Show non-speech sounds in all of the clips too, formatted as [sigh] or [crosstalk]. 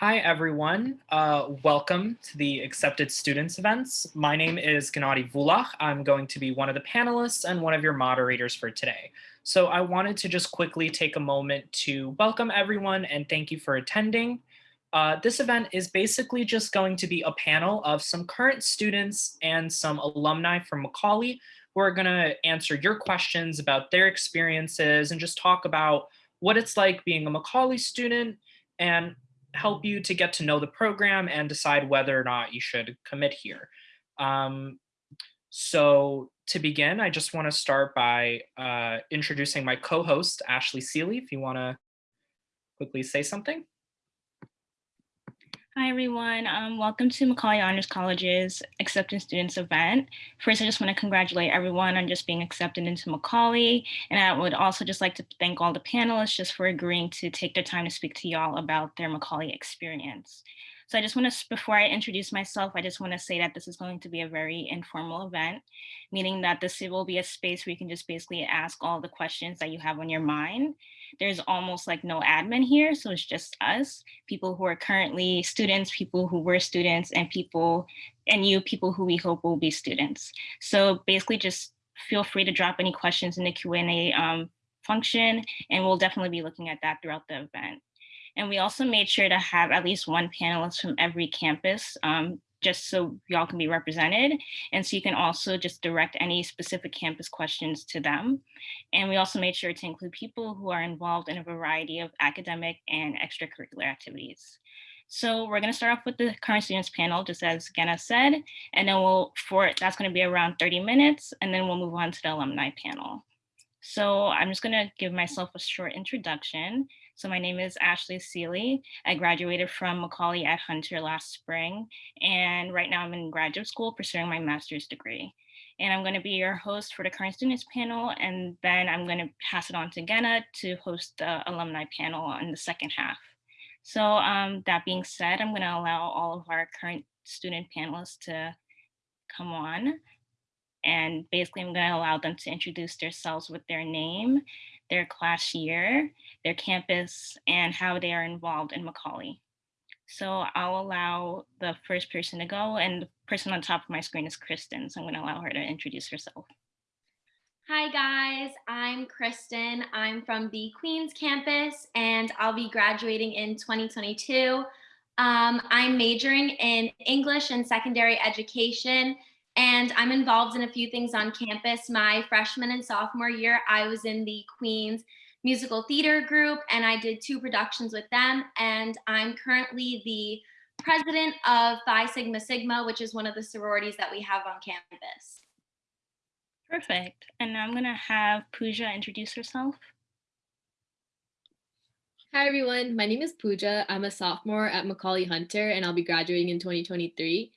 Hi, everyone. Uh, welcome to the Accepted Students events. My name is Gennady Vulach. I'm going to be one of the panelists and one of your moderators for today. So I wanted to just quickly take a moment to welcome everyone and thank you for attending. Uh, this event is basically just going to be a panel of some current students and some alumni from Macaulay who are going to answer your questions about their experiences and just talk about what it's like being a Macaulay student and help you to get to know the program and decide whether or not you should commit here. Um, so to begin, I just want to start by uh, introducing my co-host, Ashley Seeley, if you want to quickly say something. Hi, everyone. Um, welcome to Macaulay Honors College's Acceptance Students event. First, I just want to congratulate everyone on just being accepted into Macaulay. And I would also just like to thank all the panelists just for agreeing to take their time to speak to y'all about their Macaulay experience. So I just want to, before I introduce myself, I just want to say that this is going to be a very informal event, meaning that this will be a space where you can just basically ask all the questions that you have on your mind. There's almost like no admin here, so it's just us, people who are currently students, people who were students, and people, and you, people who we hope will be students. So basically just feel free to drop any questions in the Q&A um, function, and we'll definitely be looking at that throughout the event. And we also made sure to have at least one panelist from every campus um, just so y'all can be represented. And so you can also just direct any specific campus questions to them. And we also made sure to include people who are involved in a variety of academic and extracurricular activities. So we're going to start off with the current students panel, just as Genna said, and then we'll, for that's going to be around 30 minutes, and then we'll move on to the alumni panel. So I'm just going to give myself a short introduction. So my name is Ashley Seeley. I graduated from Macaulay at Hunter last spring, and right now I'm in graduate school pursuing my master's degree. And I'm going to be your host for the current students panel, and then I'm going to pass it on to Genna to host the alumni panel in the second half. So um, that being said, I'm going to allow all of our current student panelists to come on. And basically, I'm going to allow them to introduce themselves with their name their class year, their campus, and how they are involved in Macaulay. So I'll allow the first person to go and the person on top of my screen is Kristen. So I'm gonna allow her to introduce herself. Hi guys, I'm Kristen. I'm from the Queens campus and I'll be graduating in 2022. Um, I'm majoring in English and secondary education and I'm involved in a few things on campus. My freshman and sophomore year, I was in the Queens musical theater group and I did two productions with them. And I'm currently the president of Phi Sigma Sigma, which is one of the sororities that we have on campus. Perfect. And now I'm gonna have Pooja introduce herself. Hi everyone, my name is Pooja. I'm a sophomore at Macaulay Hunter and I'll be graduating in 2023.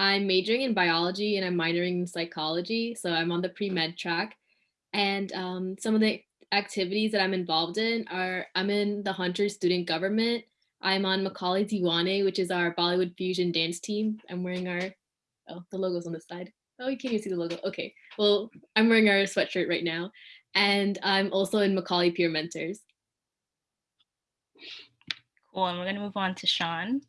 I'm majoring in biology and I'm minoring in psychology. So I'm on the pre-med track. And um, some of the activities that I'm involved in are I'm in the Hunter student government. I'm on Macaulay Diwane, which is our Bollywood fusion dance team. I'm wearing our, oh, the logo's on the side. Oh, you can't even see the logo. Okay, well, I'm wearing our sweatshirt right now. And I'm also in Macaulay Peer Mentors. Cool, and we're gonna move on to Sean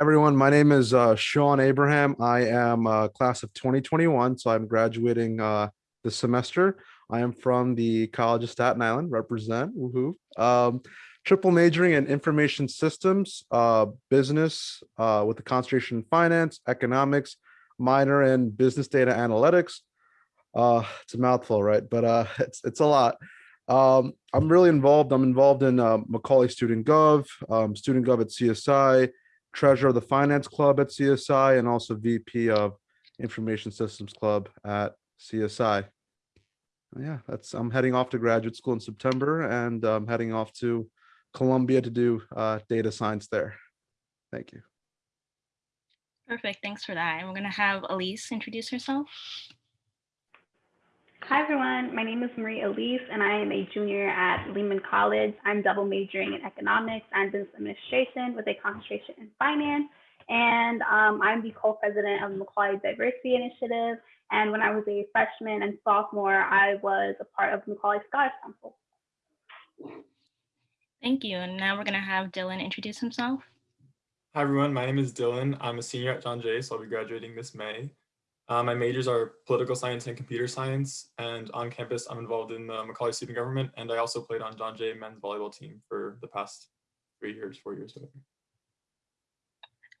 everyone. My name is uh, Sean Abraham. I am uh, class of 2021, so I'm graduating uh, this semester. I am from the College of Staten Island, represent, woohoo. Um, triple majoring in information systems, uh, business uh, with a concentration in finance, economics, minor in business data analytics. It's a mouthful, right? But [laughs] it's, it's a lot. Um, I'm really involved. I'm involved in Macaulay Student Gov, um, Student Gov at CSI, treasurer of the finance club at CSI and also VP of information systems club at CSI. Yeah, that's I'm heading off to graduate school in September and I'm heading off to Columbia to do uh, data science there. Thank you. Perfect. Thanks for that. And we're going to have Elise introduce herself. Hi, everyone. My name is Marie Elise, and I am a junior at Lehman College. I'm double majoring in economics and business administration with a concentration in finance. And um, I'm the co-president of the Macaulay Diversity Initiative. And when I was a freshman and sophomore, I was a part of Macaulay Scholars Council. Thank you. And now we're going to have Dylan introduce himself. Hi everyone, my name is Dylan. I'm a senior at John Jay, so I'll be graduating this May. Uh, my majors are political science and computer science, and on campus I'm involved in the Macaulay student government, and I also played on John Jay men's volleyball team for the past three years, four years. Whatever.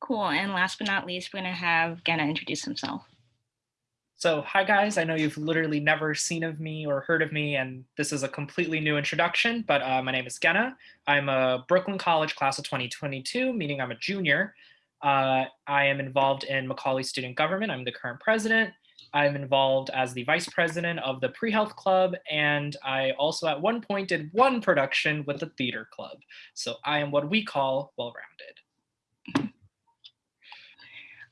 Cool. And last but not least, we're going to have Genna introduce himself. So hi guys, I know you've literally never seen of me or heard of me, and this is a completely new introduction, but uh, my name is Genna. I'm a Brooklyn College class of 2022, meaning I'm a junior. Uh, I am involved in Macaulay Student Government. I'm the current president. I'm involved as the vice president of the Pre-Health Club, and I also at one point did one production with the theater club. So I am what we call well-rounded.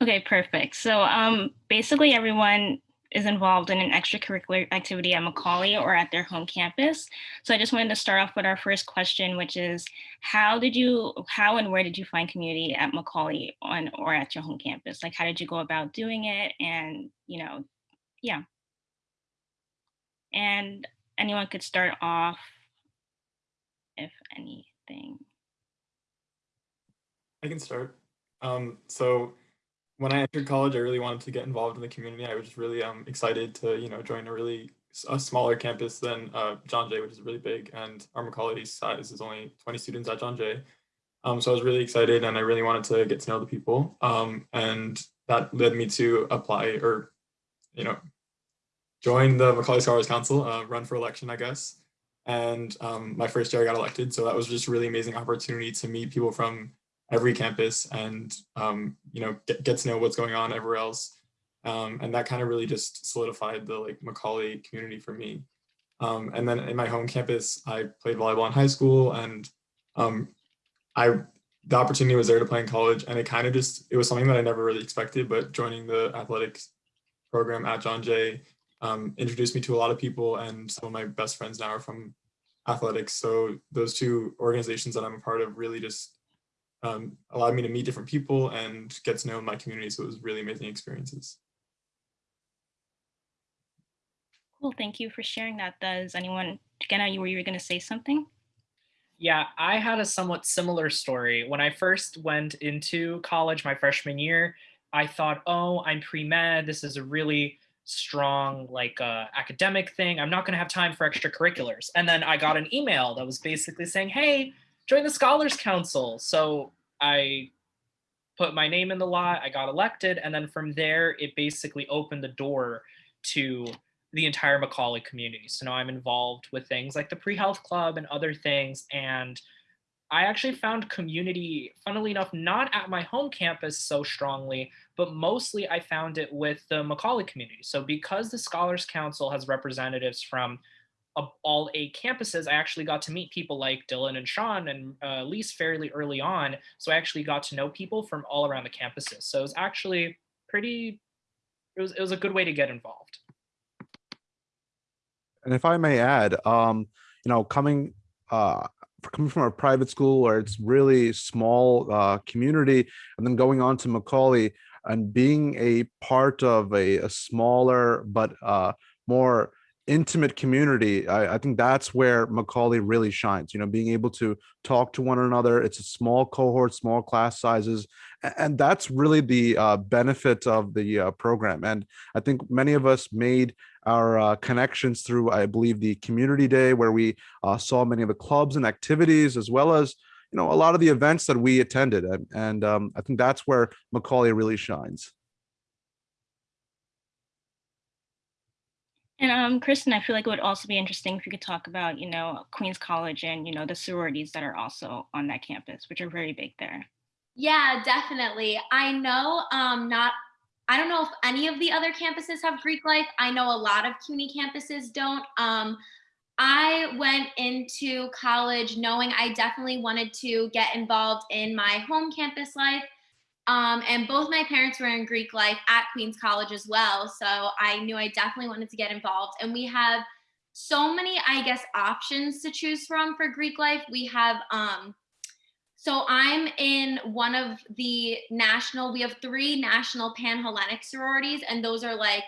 Okay, perfect. So um, basically everyone is involved in an extracurricular activity at Macaulay or at their home campus. So I just wanted to start off with our first question, which is how did you, how and where did you find community at Macaulay on or at your home campus? Like how did you go about doing it? And, you know, yeah. And anyone could start off if anything. I can start. Um, so when I entered college, I really wanted to get involved in the community. I was just really um, excited to, you know, join a really a smaller campus than uh, John Jay, which is really big, and our Macaulay size is only 20 students at John Jay. Um, so I was really excited, and I really wanted to get to know the people, um, and that led me to apply or, you know, join the Macaulay Scholars Council, uh, run for election, I guess. And um, my first year I got elected, so that was just a really amazing opportunity to meet people from every campus and um, you know get, get to know what's going on everywhere else. Um, and that kind of really just solidified the like Macaulay community for me. Um, and then in my home campus I played volleyball in high school and um, I the opportunity was there to play in college and it kind of just it was something that I never really expected but joining the athletics program at John Jay um, introduced me to a lot of people and some of my best friends now are from athletics. So those two organizations that I'm a part of really just um, allowed me to meet different people and get to know my community. So it was really amazing experiences. Cool, thank you for sharing that. Does anyone, Genna, you were you going to say something? Yeah, I had a somewhat similar story. When I first went into college my freshman year, I thought, oh, I'm pre-med. This is a really strong like uh, academic thing. I'm not going to have time for extracurriculars. And then I got an email that was basically saying, hey, join the Scholars Council. So I put my name in the lot, I got elected, and then from there, it basically opened the door to the entire Macaulay community. So now I'm involved with things like the pre-health club and other things. And I actually found community, funnily enough, not at my home campus so strongly, but mostly I found it with the Macaulay community. So because the Scholars Council has representatives from all eight campuses, I actually got to meet people like Dylan and Sean and uh, Lise fairly early on. So I actually got to know people from all around the campuses. So it was actually pretty, it was, it was a good way to get involved. And if I may add, um, you know, coming uh, coming from a private school where it's really small uh, community and then going on to Macaulay and being a part of a, a smaller but uh, more intimate community I, I, think that's where macaulay really shines you know being able to talk to one another. It's a small cohort small class sizes and that's really the uh, benefit of the uh, program. And i think many of us made our uh, connections through i believe the community day where we uh, saw many of the clubs and activities as well as you know a lot of the events that we attended. And, and um, i think that's where macaulay really shines And um, Kristen, I feel like it would also be interesting if you could talk about, you know, Queens College and, you know, the sororities that are also on that campus, which are very big there. Yeah, definitely. I know um, not, I don't know if any of the other campuses have Greek life. I know a lot of CUNY campuses don't. Um, I went into college knowing I definitely wanted to get involved in my home campus life um, and both my parents were in Greek life at Queens College as well. So I knew I definitely wanted to get involved. And we have so many, I guess, options to choose from for Greek life. We have, um, so I'm in one of the national, we have three national Panhellenic sororities, and those are like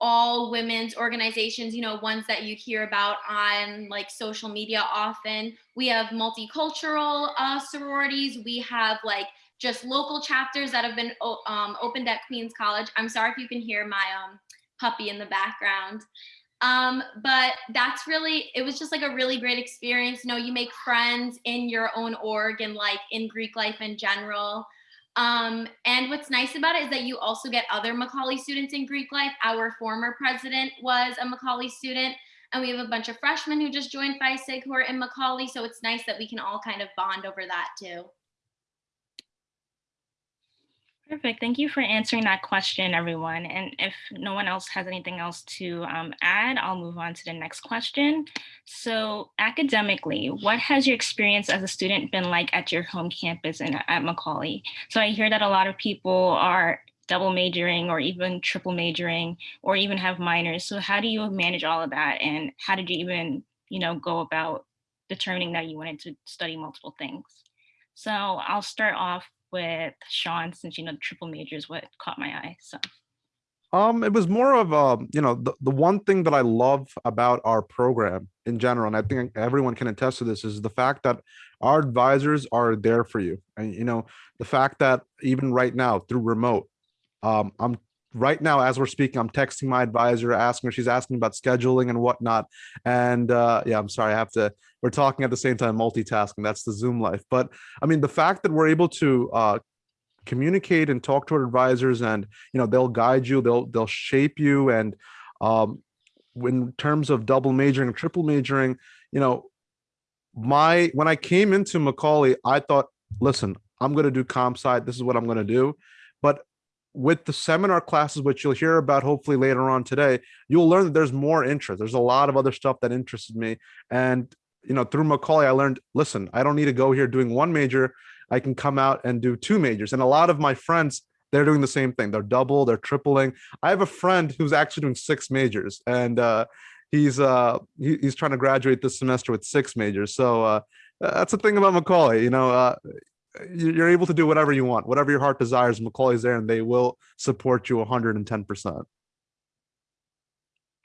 all women's organizations, you know, ones that you hear about on like social media often. We have multicultural uh, sororities. We have like just local chapters that have been um, opened at Queens College. I'm sorry if you can hear my um, puppy in the background. Um, but that's really, it was just like a really great experience. You know, you make friends in your own org and like in Greek life in general. Um, and what's nice about it is that you also get other Macaulay students in Greek life. Our former president was a Macaulay student, and we have a bunch of freshmen who just joined Phi Sig who are in Macaulay. So it's nice that we can all kind of bond over that too. Perfect. Thank you for answering that question, everyone. And if no one else has anything else to um, add, I'll move on to the next question. So academically, what has your experience as a student been like at your home campus and at Macaulay? So I hear that a lot of people are double majoring or even triple majoring or even have minors. So how do you manage all of that? And how did you even, you know, go about determining that you wanted to study multiple things? So I'll start off with Sean, since you know the triple major is what caught my eye. So Um, it was more of um, you know, the, the one thing that I love about our program in general, and I think everyone can attest to this, is the fact that our advisors are there for you. And you know, the fact that even right now through remote, um, I'm right now as we're speaking, I'm texting my advisor, asking her, she's asking about scheduling and whatnot. And uh, yeah, I'm sorry, I have to, we're talking at the same time, multitasking. That's the Zoom life. But I mean, the fact that we're able to uh, communicate and talk to our advisors and, you know, they'll guide you, they'll, they'll shape you. And um, in terms of double majoring triple majoring, you know, my, when I came into Macaulay, I thought, listen, I'm going to do comp sci. This is what I'm going to do. But with the seminar classes, which you'll hear about hopefully later on today, you'll learn that there's more interest. There's a lot of other stuff that interested me. And, you know, through Macaulay, I learned, listen, I don't need to go here doing one major. I can come out and do two majors. And a lot of my friends, they're doing the same thing. They're double, they're tripling. I have a friend who's actually doing six majors and uh, he's uh, he, he's trying to graduate this semester with six majors. So uh, that's the thing about Macaulay, you know, uh, you're able to do whatever you want, whatever your heart desires. Macaulay's there and they will support you 110%.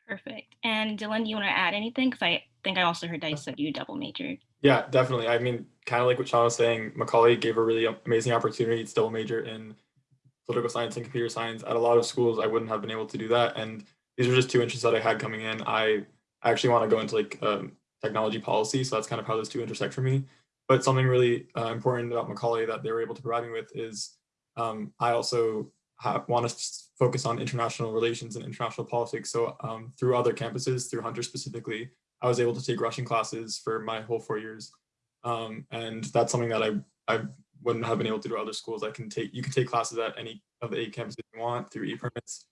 Perfect. And Dylan, do you want to add anything? Because I think I also heard that you said you double majored. Yeah, definitely. I mean, kind of like what Sean was saying, Macaulay gave a really amazing opportunity to double major in political science and computer science. At a lot of schools, I wouldn't have been able to do that. And these are just two interests that I had coming in. I actually want to go into like um, technology policy. So that's kind of how those two intersect for me. But something really uh, important about Macaulay that they were able to provide me with is um, I also have, want to focus on international relations and international politics. So um, through other campuses, through Hunter specifically, I was able to take Russian classes for my whole four years. Um, and that's something that I, I wouldn't have been able to do at other schools. I can take, you can take classes at any of the eight campuses you want through e-permits.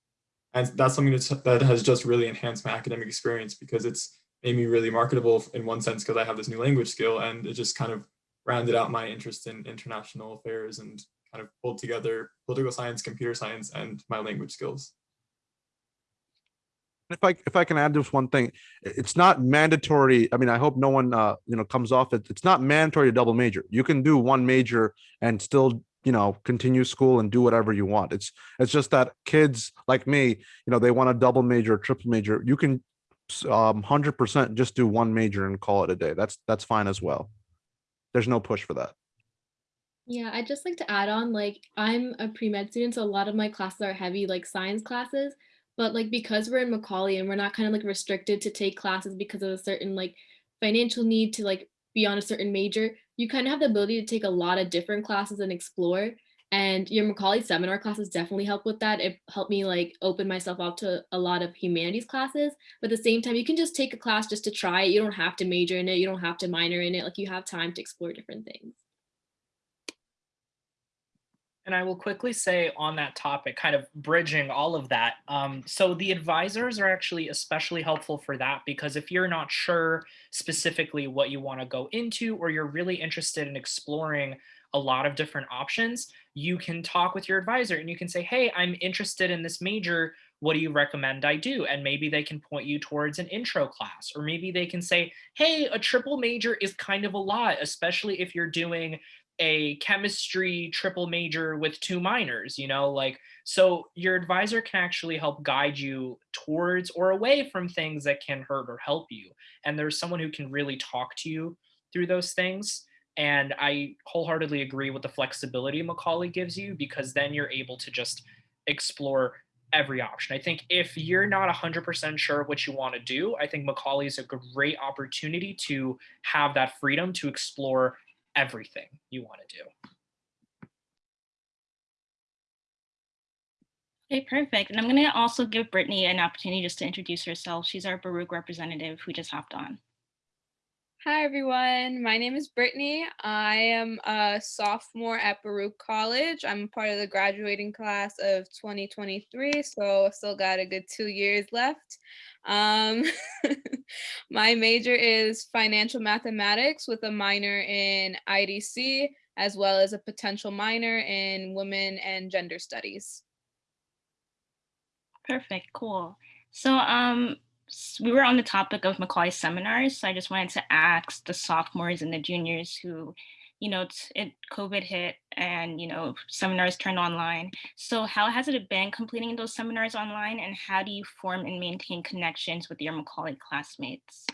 And that's something that's, that has just really enhanced my academic experience because it's made me really marketable in one sense because I have this new language skill and it just kind of rounded out my interest in international affairs and kind of pulled together political science, computer science, and my language skills. If I if I can add just one thing, it's not mandatory. I mean, I hope no one uh, you know comes off it. It's not mandatory to double major. You can do one major and still you know continue school and do whatever you want. It's it's just that kids like me, you know, they want a double major, triple major. You can um 100% just do one major and call it a day. That's that's fine as well. There's no push for that. Yeah i'd just like to add on like i'm a pre-med student so a lot of my classes are heavy like science classes but like because we're in macaulay and we're not kind of like restricted to take classes because of a certain like financial need to like be on a certain major you kind of have the ability to take a lot of different classes and explore and your Macaulay seminar classes definitely help with that. It helped me like open myself up to a lot of humanities classes. But at the same time, you can just take a class just to try it. You don't have to major in it. You don't have to minor in it. Like you have time to explore different things. And I will quickly say on that topic, kind of bridging all of that. Um, so the advisors are actually especially helpful for that because if you're not sure specifically what you want to go into or you're really interested in exploring a lot of different options, you can talk with your advisor and you can say, hey, I'm interested in this major. What do you recommend I do? And maybe they can point you towards an intro class, or maybe they can say, hey, a triple major is kind of a lot, especially if you're doing a chemistry triple major with two minors, you know, like so your advisor can actually help guide you towards or away from things that can hurt or help you. And there's someone who can really talk to you through those things. And I wholeheartedly agree with the flexibility Macaulay gives you because then you're able to just explore every option. I think if you're not 100% sure what you want to do, I think Macaulay is a great opportunity to have that freedom to explore everything you want to do. Okay, perfect. And I'm going to also give Brittany an opportunity just to introduce herself. She's our Baruch representative who just hopped on. Hi, everyone. My name is Brittany. I am a sophomore at Baruch College. I'm part of the graduating class of 2023, so still got a good two years left. Um, [laughs] my major is financial mathematics with a minor in IDC, as well as a potential minor in women and gender studies. Perfect, cool. So um, we were on the topic of Macaulay seminars, so I just wanted to ask the sophomores and the juniors who, you know, it COVID hit and you know seminars turned online. So how has it been completing those seminars online, and how do you form and maintain connections with your Macaulay classmates?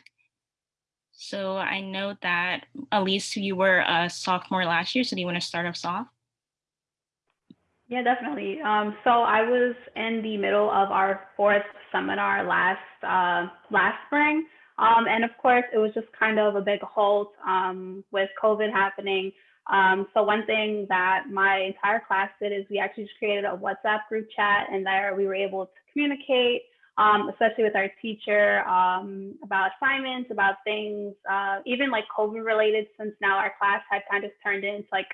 So I know that Elise, you were a sophomore last year, so do you want to start us off? Yeah, definitely. Um, so I was in the middle of our fourth seminar last uh, last spring, um, and of course it was just kind of a big halt um, with COVID happening. Um, so one thing that my entire class did is we actually just created a WhatsApp group chat, and there we were able to communicate, um, especially with our teacher um, about assignments, about things, uh, even like COVID related, since now our class had kind of turned into like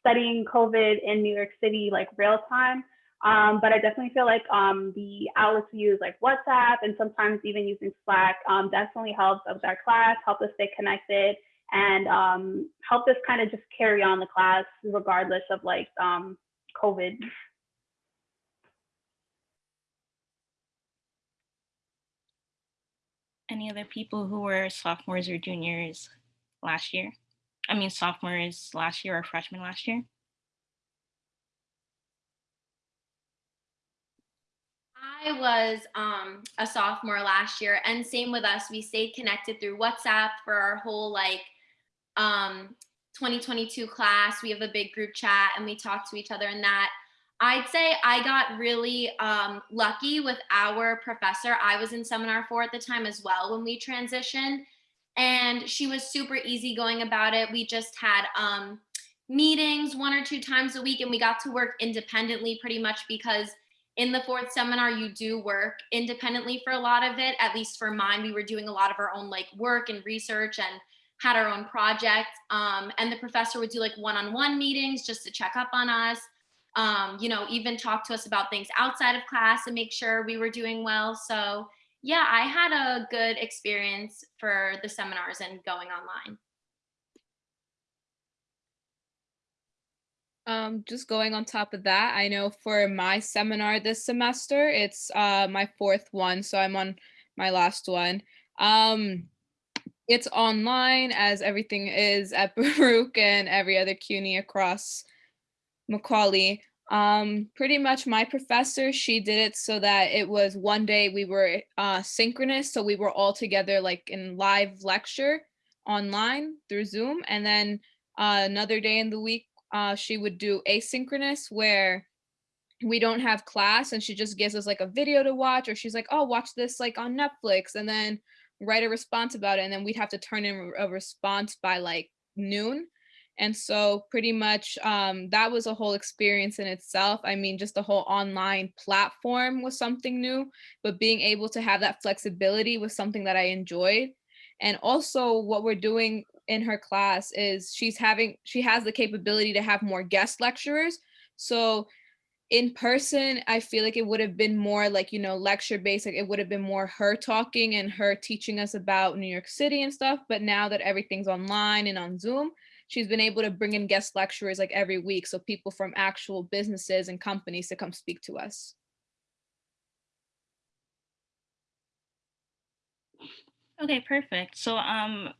studying COVID in New York City, like real time. Um, but I definitely feel like um, the outlets we use, like WhatsApp and sometimes even using Slack, um, definitely helps with our class, help us stay connected, and um, help us kind of just carry on the class regardless of like um, COVID. Any other people who were sophomores or juniors last year? I mean, sophomores last year or freshmen last year? I was um, a sophomore last year, and same with us. We stayed connected through WhatsApp for our whole like um, 2022 class. We have a big group chat, and we talk to each other in that. I'd say I got really um, lucky with our professor. I was in seminar four at the time as well when we transitioned, and she was super easygoing about it. We just had um, meetings one or two times a week, and we got to work independently pretty much because in the fourth seminar you do work independently for a lot of it at least for mine we were doing a lot of our own like work and research and had our own project um, and the professor would do like one-on-one meetings just to check up on us um, you know even talk to us about things outside of class and make sure we were doing well so yeah i had a good experience for the seminars and going online Um, just going on top of that, I know for my seminar this semester, it's uh, my fourth one, so I'm on my last one. Um, it's online as everything is at [laughs] Baruch and every other CUNY across Macaulay. Um, pretty much my professor, she did it so that it was one day we were uh, synchronous, so we were all together like in live lecture online through Zoom, and then uh, another day in the week uh, she would do asynchronous where we don't have class and she just gives us like a video to watch or she's like oh watch this like on netflix and then write a response about it and then we'd have to turn in a response by like noon and so pretty much um, that was a whole experience in itself. I mean just the whole online platform was something new but being able to have that flexibility was something that i enjoyed. And also what we're doing in her class is she's having she has the capability to have more guest lecturers. So in person i feel like it would have been more like you know lecture based like it would have been more her talking and her teaching us about new york city and stuff. But now that everything's online and on zoom she's been able to bring in guest lecturers like every week so people from actual businesses and companies to come speak to us Okay, perfect. So um,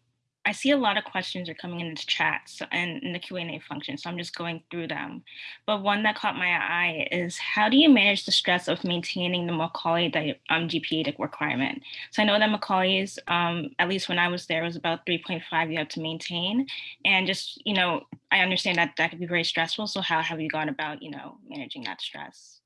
I see a lot of questions are coming in the chat and in the Q&A function, so I'm just going through them. But one that caught my eye is how do you manage the stress of maintaining the Macaulay um, GPA requirement? So I know that Macaulay's, um, at least when I was there, was about 3.5 you have to maintain. And just, you know, I understand that that could be very stressful. So how have you gone about, you know, managing that stress?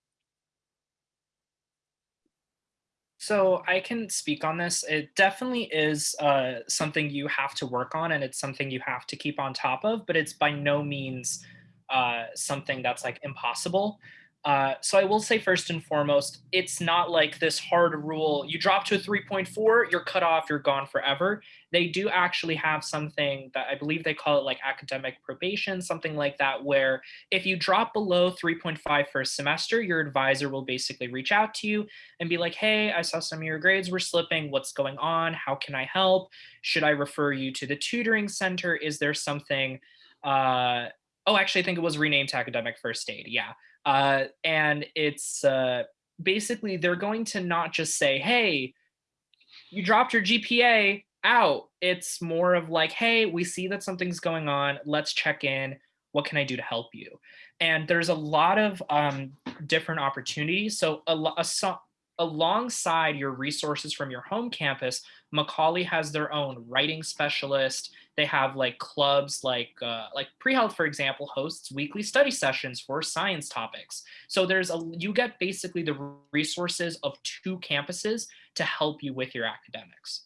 So I can speak on this. It definitely is uh, something you have to work on, and it's something you have to keep on top of. But it's by no means uh, something that's like impossible. Uh, so I will say first and foremost, it's not like this hard rule. You drop to a 3.4, you're cut off, you're gone forever. They do actually have something that I believe they call it like academic probation, something like that, where if you drop below 3.5 for a semester, your advisor will basically reach out to you and be like, hey, I saw some of your grades were slipping. What's going on? How can I help? Should I refer you to the tutoring center? Is there something? Uh, oh, actually, I think it was renamed to academic first aid. Yeah. Uh, and it's uh, basically they're going to not just say, hey, you dropped your GPA out. It's more of like, hey, we see that something's going on. Let's check in. What can I do to help you? And there's a lot of um, different opportunities. So a, a, alongside your resources from your home campus, Macaulay has their own writing specialist. They have like clubs like uh, like pre-health, for example, hosts weekly study sessions for science topics. So there's a you get basically the resources of two campuses to help you with your academics.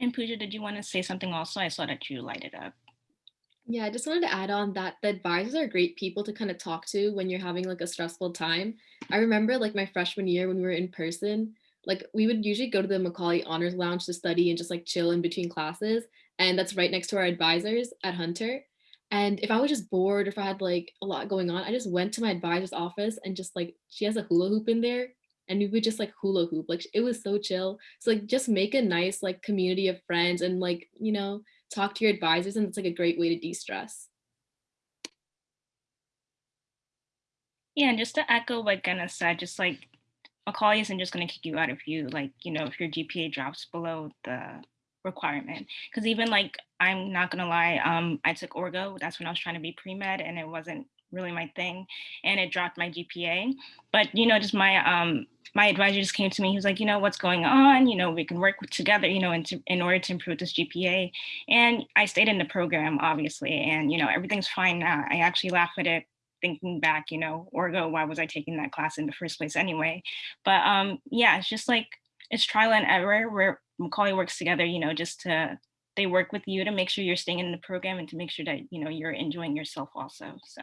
And Pooja, did you want to say something also? I saw that you lighted up. Yeah, I just wanted to add on that the advisors are great people to kind of talk to when you're having like a stressful time. I remember like my freshman year when we were in person, like we would usually go to the Macaulay Honors Lounge to study and just like chill in between classes. And that's right next to our advisors at Hunter. And if I was just bored or if I had like a lot going on, I just went to my advisor's office and just like she has a hula hoop in there and we would just like hula hoop. Like it was so chill. So like just make a nice like community of friends and like, you know, talk to your advisors and it's like a great way to de-stress. Yeah, and just to echo what Genna said, just like Macaulay isn't just going to kick you out if you like, you know, if your GPA drops below the requirement. Because even like, I'm not going to lie, um, I took Orgo. That's when I was trying to be pre-med and it wasn't really my thing and it dropped my GPA. But, you know, just my um, my advisor just came to me. He was like, you know, what's going on? You know, we can work together, you know, in, to, in order to improve this GPA. And I stayed in the program, obviously, and, you know, everything's fine now. I actually laugh at it thinking back, you know, Orgo, why was I taking that class in the first place anyway? But um, yeah, it's just like, it's trial and error where Macaulay works together, you know, just to, they work with you to make sure you're staying in the program and to make sure that, you know, you're enjoying yourself also, so.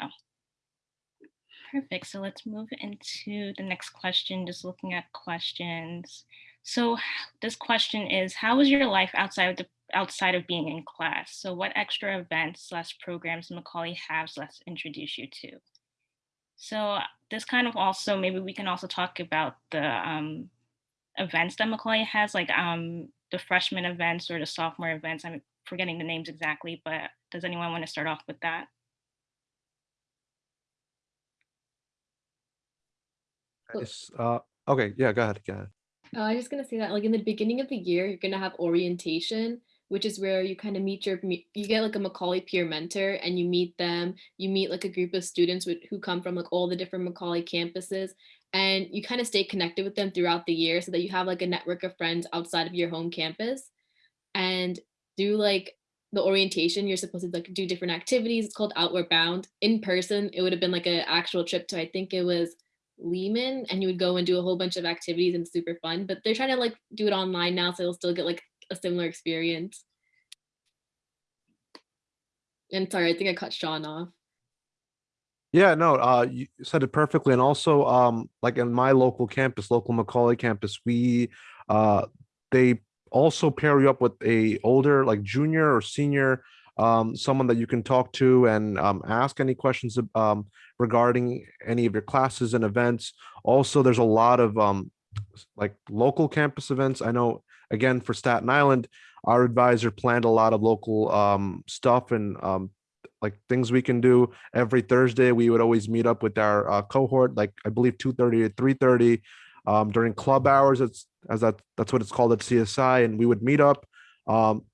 Perfect. So let's move into the next question, just looking at questions. So this question is, how was your life outside of the outside of being in class? So what extra events slash programs Macaulay has let's introduce you to? So this kind of also, maybe we can also talk about the um, events that Macaulay has, like um, the freshman events or the sophomore events. I'm forgetting the names exactly, but does anyone want to start off with that? Nice. Uh, okay, yeah, go ahead, go ahead. Uh, I was just gonna say that like in the beginning of the year, you're gonna have orientation, which is where you kind of meet your, you get like a Macaulay peer mentor and you meet them, you meet like a group of students with, who come from like all the different Macaulay campuses and you kind of stay connected with them throughout the year so that you have like a network of friends outside of your home campus and do like the orientation, you're supposed to like do different activities. It's called Outward Bound. In person, it would have been like an actual trip to, I think it was Lehman and you would go and do a whole bunch of activities and super fun, but they're trying to like do it online now. So you'll still get like a similar experience. And sorry, I think I cut Sean off. Yeah, no, uh, you said it perfectly. And also, um, like in my local campus, local Macaulay campus, we, uh, they also pair you up with a older, like junior or senior um, someone that you can talk to and um, ask any questions um, regarding any of your classes and events. Also, there's a lot of um, like local campus events. I know, again, for Staten Island, our advisor planned a lot of local um, stuff and um, like things we can do every Thursday. We would always meet up with our uh, cohort, like I believe 2.30 to 3.30 um, during club hours. It's as that that's what it's called at CSI, and we would meet up. Um,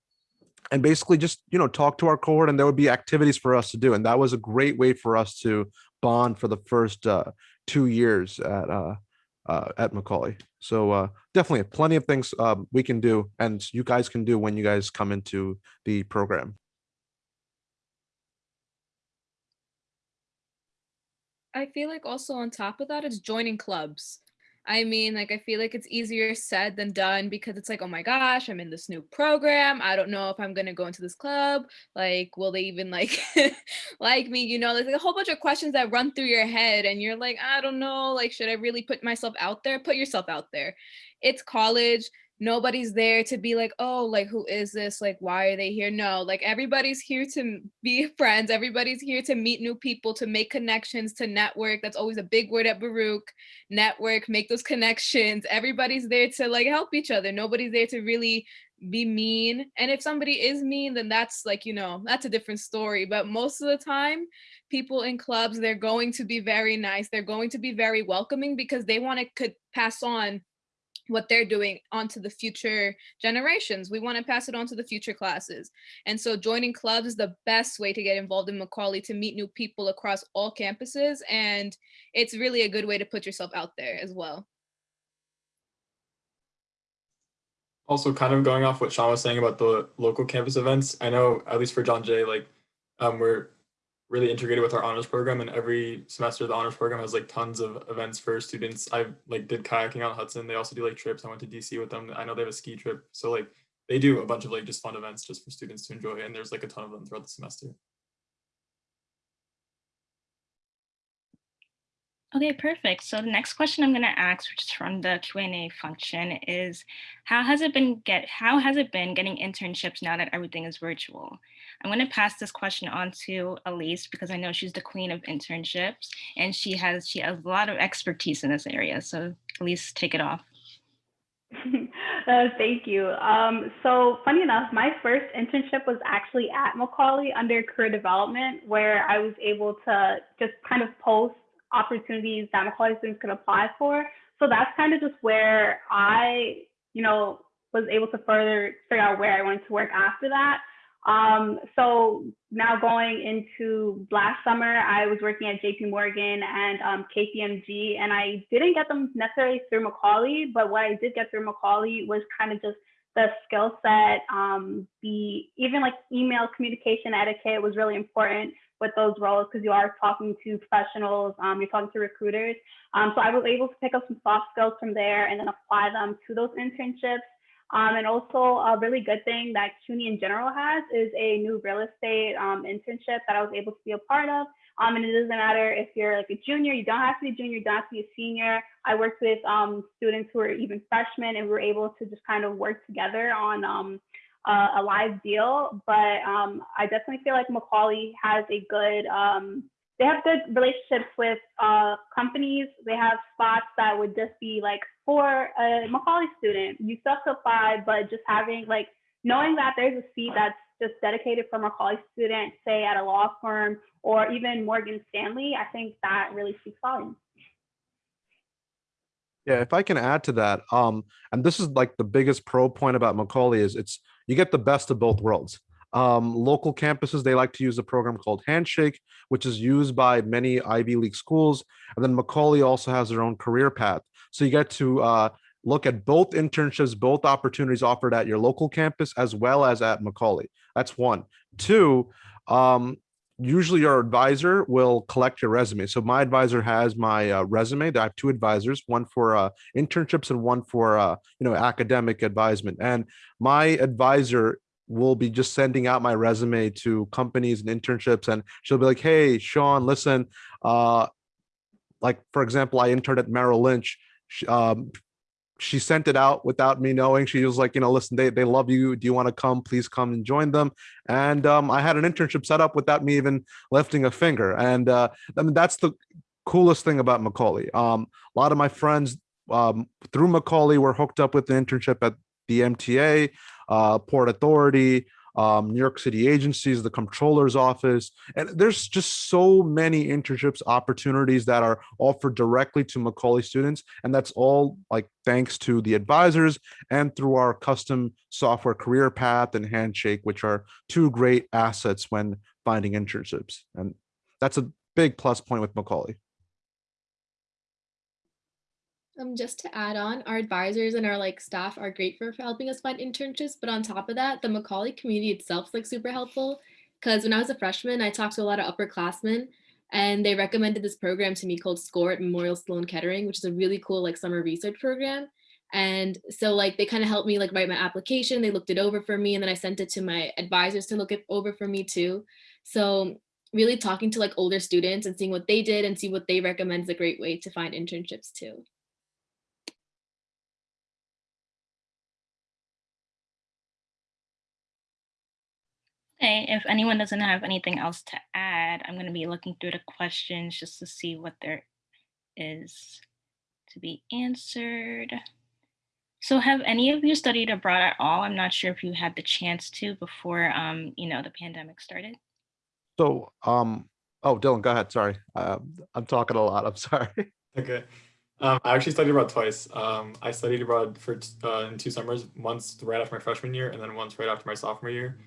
and basically just you know talk to our cohort and there would be activities for us to do and that was a great way for us to bond for the first uh, two years at uh, uh, at Macaulay. So uh, definitely plenty of things um, we can do and you guys can do when you guys come into the program. I feel like also on top of that, it's joining clubs. I mean, like, I feel like it's easier said than done because it's like, oh my gosh, I'm in this new program. I don't know if I'm gonna go into this club. Like, will they even like [laughs] like me? You know, there's like a whole bunch of questions that run through your head, and you're like, I don't know. Like, should I really put myself out there? Put yourself out there. It's college nobody's there to be like oh like who is this? Like why are they here? No like everybody's here to be [laughs] friends. Everybody's here to meet new people to make connections to network. That's always a big word at baruch. Network make those connections. Everybody's there to like help each other. Nobody's there to really be mean. And if somebody is mean then that's like you know that's a different story. But most of the time people in clubs they're going to be very nice. They're going to be very welcoming because they want to could pass on what they're doing onto the future generations. We want to pass it on to the future classes. And so joining clubs is the best way to get involved in Macaulay to meet new people across all campuses. And it's really a good way to put yourself out there as well. Also kind of going off what Sean was saying about the local campus events, I know at least for John Jay, like um, we're really integrated with our honors program and every semester the honors program has like tons of events for students. I like did kayaking on hudson. They also do like trips. I went to dc with them. I know they have a ski trip. So like they do a bunch of like just fun events just for students to enjoy and there's like a ton of them throughout the semester. Okay, perfect. So the next question I'm going to ask, which is from the Q&A function, is how has it been get how has it been getting internships now that everything is virtual? I'm going to pass this question on to Elise because I know she's the queen of internships and she has she has a lot of expertise in this area. So Elise, take it off. [laughs] uh, thank you. Um, so funny enough, my first internship was actually at Macaulay under career development, where I was able to just kind of post opportunities that Macaulay students could apply for. So that's kind of just where I, you know, was able to further figure out where I wanted to work after that. Um, so now going into last summer, I was working at JP Morgan and um, KPMG, and I didn't get them necessarily through Macaulay, but what I did get through Macaulay was kind of just the skill set, um, the even like email communication etiquette was really important with those roles because you are talking to professionals, um, you're talking to recruiters. Um, so I was able to pick up some soft skills from there and then apply them to those internships. Um, and also a really good thing that CUNY in general has is a new real estate um, internship that I was able to be a part of. Um, and it doesn't matter if you're like a junior, you don't have to be a junior, you don't have to be a senior. I worked with um, students who are even freshmen and we were able to just kind of work together on uh, a live deal, but um, I definitely feel like Macaulay has a good, um, they have good relationships with uh, companies. They have spots that would just be like for a Macaulay student, you still have to apply, but just having like, knowing that there's a seat that's just dedicated for Macaulay students, say at a law firm or even Morgan Stanley, I think that really speaks volumes. Yeah, if I can add to that, um, and this is like the biggest pro point about Macaulay is it's you get the best of both worlds. Um, local campuses, they like to use a program called Handshake, which is used by many Ivy League schools. And then Macaulay also has their own career path. So you get to uh, look at both internships, both opportunities offered at your local campus as well as at Macaulay. That's one. Two, um, usually your advisor will collect your resume. So my advisor has my uh, resume. I have two advisors, one for uh, internships and one for uh, you know academic advisement. And my advisor will be just sending out my resume to companies and internships, and she'll be like, "Hey, Sean, listen, uh, like for example, I interned at Merrill Lynch. Um, she sent it out without me knowing. She was like, you know, listen, they, they love you. Do you want to come? Please come and join them. And um, I had an internship set up without me even lifting a finger. And uh, I mean, that's the coolest thing about Macaulay. Um, a lot of my friends um, through Macaulay were hooked up with the internship at the MTA, uh, Port Authority, um, New York City agencies, the comptroller's office. And there's just so many internships opportunities that are offered directly to Macaulay students. And that's all like thanks to the advisors and through our custom software career path and handshake, which are two great assets when finding internships. And that's a big plus point with Macaulay. Um, just to add on, our advisors and our like staff are great for, for helping us find internships. But on top of that, the Macaulay community itself is like super helpful. Because when I was a freshman, I talked to a lot of upperclassmen and they recommended this program to me called SCORE at Memorial Sloan Kettering, which is a really cool like summer research program. And so like they kind of helped me like write my application. They looked it over for me and then I sent it to my advisors to look it over for me too. So really talking to like older students and seeing what they did and see what they recommend is a great way to find internships too. Okay, if anyone doesn't have anything else to add, I'm going to be looking through the questions just to see what there is to be answered. So have any of you studied abroad at all? I'm not sure if you had the chance to before, um, you know, the pandemic started. So, um, oh, Dylan, go ahead. Sorry. Um, I'm talking a lot. I'm [laughs] sorry. Okay. Um, I actually studied abroad twice. Um, I studied abroad for uh, in two summers, once right after my freshman year, and then once right after my sophomore year.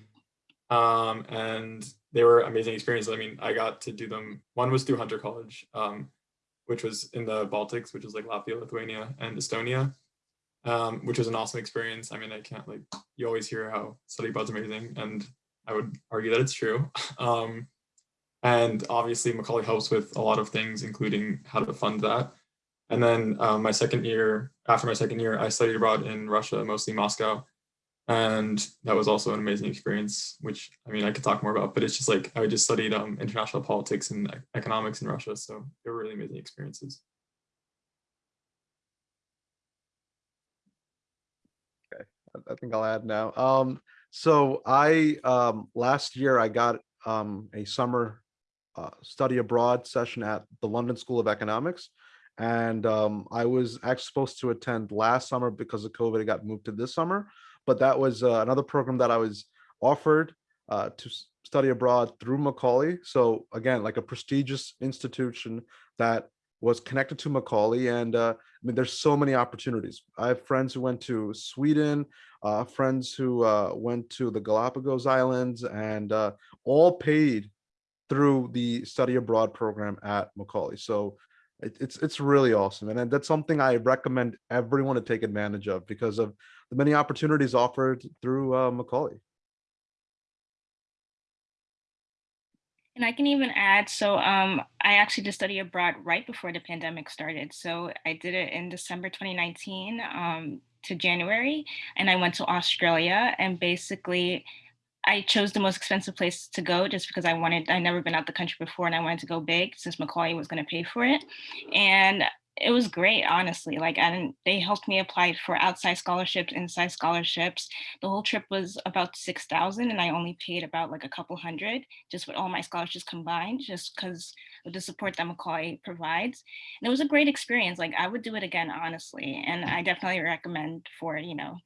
Um, and they were amazing experiences. I mean, I got to do them. One was through Hunter College, um, which was in the Baltics, which is like Latvia, Lithuania, and Estonia, um, which was an awesome experience. I mean, I can't like you always hear how study abroad's amazing, and I would argue that it's true. [laughs] Um, and obviously, Macaulay helps with a lot of things, including how to fund that. And then um, my second year, after my second year, I studied abroad in Russia, mostly Moscow. And that was also an amazing experience, which I mean, I could talk more about, but it's just like I just studied um, international politics and economics in Russia. So they were really amazing experiences. Okay, I think I'll add now. Um, so I um, last year I got um, a summer uh, study abroad session at the London School of Economics. And um, I was actually supposed to attend last summer because of COVID, it got moved to this summer. But that was uh, another program that I was offered uh, to study abroad through Macaulay. So again, like a prestigious institution that was connected to Macaulay. And uh, I mean, there's so many opportunities. I have friends who went to Sweden, uh, friends who uh, went to the Galapagos Islands and uh, all paid through the study abroad program at Macaulay. So it, it's it's really awesome. And that's something I recommend everyone to take advantage of because of the many opportunities offered through uh, Macaulay. And I can even add, so um, I actually did study abroad right before the pandemic started. So I did it in December 2019 um, to January, and I went to Australia and basically I chose the most expensive place to go just because I wanted, I'd never been out the country before and I wanted to go big since Macaulay was going to pay for it. And it was great, honestly. Like, and they helped me apply for outside scholarships, inside scholarships. The whole trip was about 6,000 and I only paid about like a couple hundred just with all my scholarships combined, just because of the support that Macaulay provides. And it was a great experience. Like I would do it again, honestly. And I definitely recommend for, you know,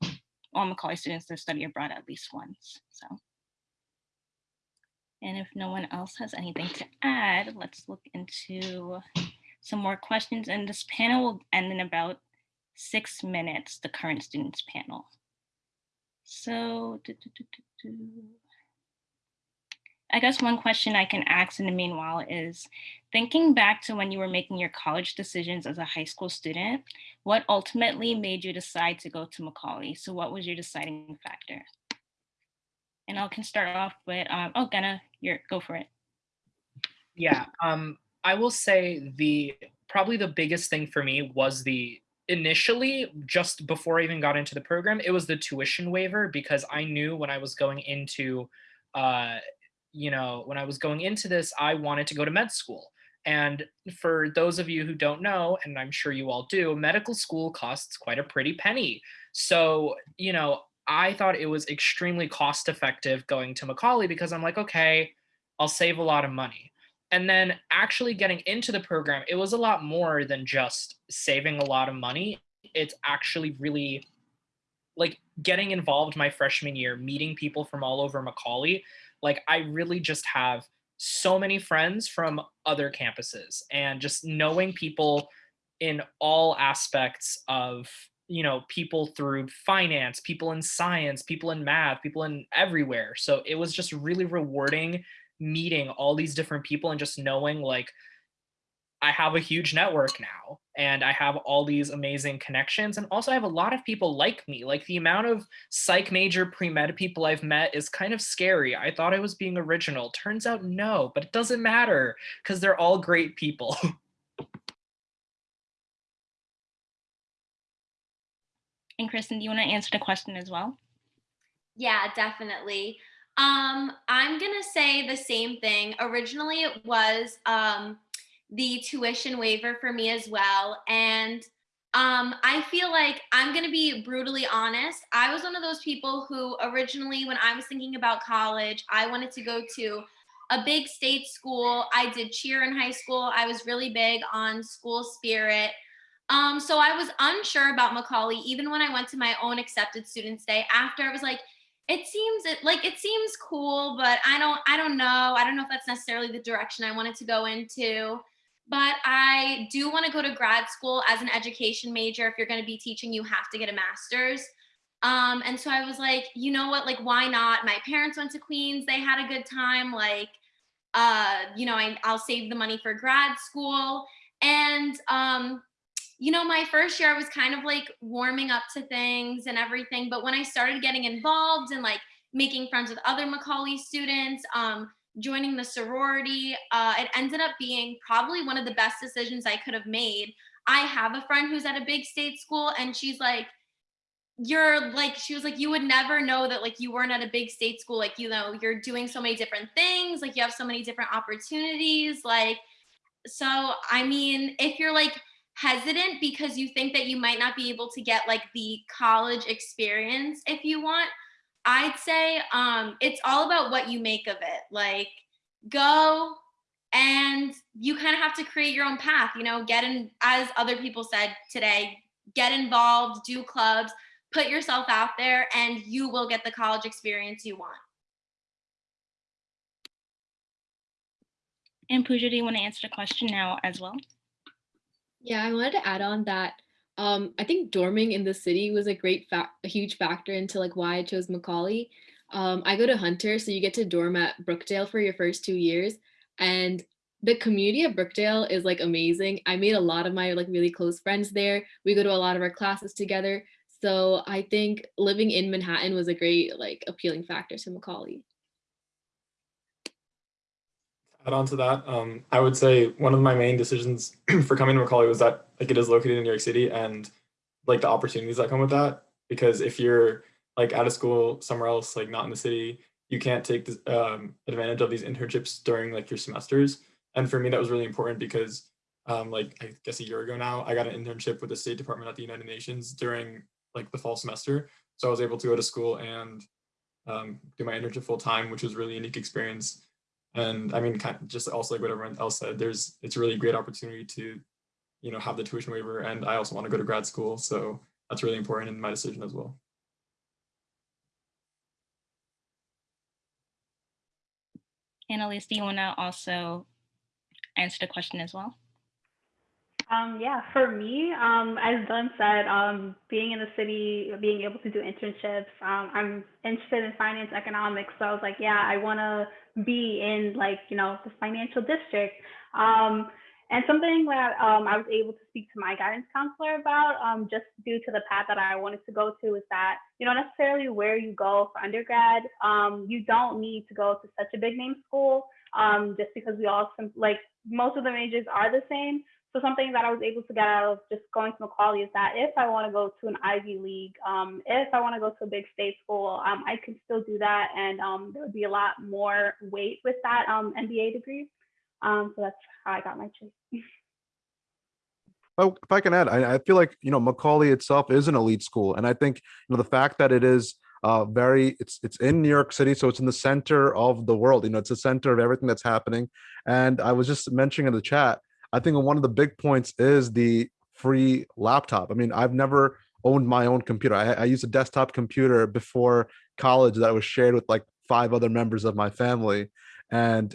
all Macaulay students to study abroad at least once, so. And if no one else has anything to add, let's look into some more questions. And this panel will end in about six minutes, the current students panel. So, do, do, do, I guess one question I can ask in the meanwhile is, thinking back to when you were making your college decisions as a high school student, what ultimately made you decide to go to Macaulay? So what was your deciding factor? And I can start off with, um, oh, Gana, you're, go for it. Yeah, um, I will say the probably the biggest thing for me was the initially just before I even got into the program, it was the tuition waiver because I knew when I was going into, uh, you know, when I was going into this, I wanted to go to med school. And for those of you who don't know, and I'm sure you all do, medical school costs quite a pretty penny. So, you know, I thought it was extremely cost effective going to Macaulay because I'm like, okay, I'll save a lot of money. And then actually getting into the program, it was a lot more than just saving a lot of money. It's actually really like getting involved my freshman year, meeting people from all over Macaulay, like I really just have so many friends from other campuses and just knowing people in all aspects of you know people through finance people in science people in math people in everywhere so it was just really rewarding meeting all these different people and just knowing like I have a huge network now and I have all these amazing connections. And also I have a lot of people like me. Like the amount of psych major pre-med people I've met is kind of scary. I thought I was being original. Turns out no, but it doesn't matter because they're all great people. [laughs] And Kristen, do you want to answer the question as well? Yeah, definitely. Um, I'm gonna say the same thing. Originally, it was um, the tuition waiver for me as well, and um, I feel like I'm gonna be brutally honest. I was one of those people who originally, when I was thinking about college, I wanted to go to a big state school. I did cheer in high school. I was really big on school spirit. Um, so I was unsure about Macaulay, even when I went to my own accepted students day after I was like, it seems it, like it seems cool, but I don't, I don't know. I don't know if that's necessarily the direction I wanted to go into, but I do want to go to grad school as an education major. If you're going to be teaching, you have to get a master's. Um, and so I was like, you know what, like, why not? My parents went to Queens. They had a good time. Like, uh, you know, I, I'll save the money for grad school. And, um, you know, my first year I was kind of like warming up to things and everything. But when I started getting involved and like making friends with other Macaulay students, um, joining the sorority, uh, it ended up being probably one of the best decisions I could have made. I have a friend who's at a big state school and she's like, you're like, she was like, you would never know that like you weren't at a big state school. Like, you know, you're doing so many different things. Like you have so many different opportunities. Like, so, I mean, if you're like, hesitant because you think that you might not be able to get like the college experience if you want i'd say um it's all about what you make of it like go and you kind of have to create your own path you know get in as other people said today get involved do clubs put yourself out there and you will get the college experience you want And Pooja, do you want to answer the question now as well? Yeah, I wanted to add on that. Um, I think dorming in the city was a great, fa- a huge factor into like why I chose Macaulay. Um, I go to Hunter, so you get to dorm at Brookdale for your first two years, and the community of Brookdale is like amazing. I made a lot of my like really close friends there. We go to a lot of our classes together. So I think living in Manhattan was a great like appealing factor to Macaulay. Add on to that, um, I would say one of my main decisions [clears throat] for coming to Macaulay was that like it is located in New York City and like the opportunities that come with that. Because if you're like out of school somewhere else, like not in the city, you can't take this, um, advantage of these internships during like your semesters. And for me, that was really important because um, like I guess a year ago now, I got an internship with the State Department at the United Nations during like the fall semester. So I was able to go to school and um, do my internship full time, which was really unique experience and I mean, kind of just also like what everyone else said, there's it's a really great opportunity to, you know, have the tuition waiver. And I also want to go to grad school. So that's really important in my decision as well. Annalise, do you want to also answer the question as well? Um, yeah, for me, um, as Dunn said, um, being in the city, being able to do internships, um, I'm interested in finance economics. So I was like, yeah, I want to be in like, you know, the financial district. Um, and something that um, I was able to speak to my guidance counselor about, just due to the path that I wanted to go to, is that you know necessarily where you go for undergrad. You don't need to go to such a big name school, just because we all like most of the majors are the same. So something that I was able to get out of just going to Macaulay is that if I want to go to an Ivy League, um, if I want to go to a big state school, um, I can still do that, and um, there would be a lot more weight with that um, MBA degree. Um, so that's how I got my choice. Oh, if I can add, I, I feel like you know Macaulay itself is an elite school, and I think you know the fact that it is uh, very it's it's in New York City, so it's in the center of the world. You know, it's the center of everything that's happening. And I was just mentioning in the chat I think one of the big points is the free laptop. I mean, I've never owned my own computer. I, I used a desktop computer before college that was shared with like five other members of my family. And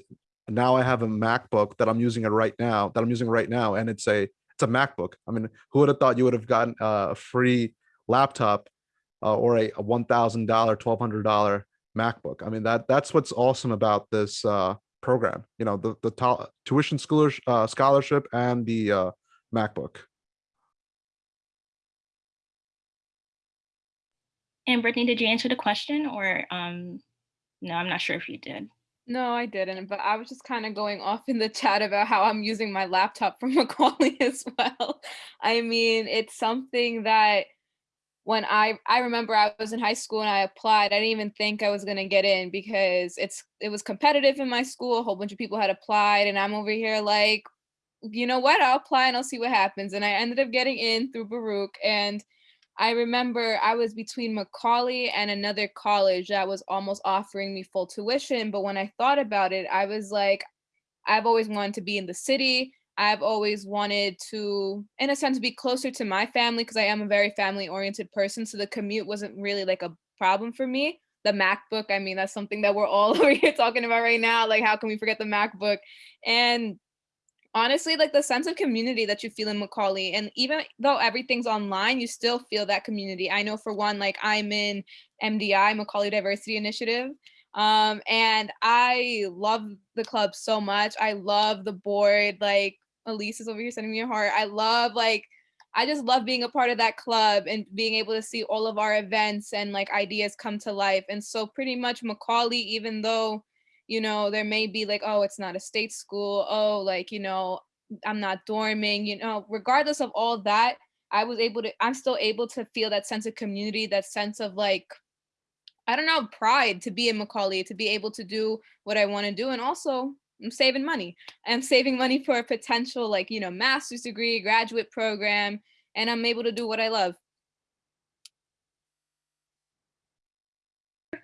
now I have a MacBook that I'm using it right now, that I'm using right now. And it's a, it's a MacBook. I mean, who would have thought you would have gotten a free laptop uh, or a, a $1,000, $1,200 MacBook? I mean, that that's what's awesome about this uh, program, you know, the, the tuition scholar, uh, scholarship and the uh, MacBook. And Brittany, did you answer the question or um, no, I'm not sure if you did. No, I didn't, but I was just kind of going off in the chat about how I'm using my laptop from [laughs] Macaulay as well. I mean, it's something that when I I remember I was in high school and I applied, I didn't even think I was gonna get in because it's it was competitive in my school. A whole bunch of people had applied, and I'm over here like, you know what? I'll apply and I'll see what happens. And I ended up getting in through Baruch, and I remember I was between Macaulay and another college that was almost offering me full tuition. But when I thought about it, I was like, I've always wanted to be in the city. I've always wanted to, in a sense, be closer to my family because I am a very family oriented person. So the commute wasn't really like a problem for me. The MacBook, I mean, that's something that we're all [laughs] over here talking about right now. Like, how can we forget the MacBook? And honestly like the sense of community that you feel in Macaulay and even though everything's online you still feel that community I know for one like I'm in MDI Macaulay Diversity Initiative um and I love the club so much I love the board like Elise is over here sending me a heart. I love like I just love being a part of that club and being able to see all of our events and like ideas come to life. And so pretty much Macaulay even though you know there may be like oh it's not a state school. Oh like you know i'm not dorming you know regardless of all that i was able to i'm still able to feel that sense of community that sense of like i don't know pride to be in macaulay to be able to do what i want to do. And also i'm saving money i'm saving money for a potential like you know master's degree graduate program and i'm able to do what i love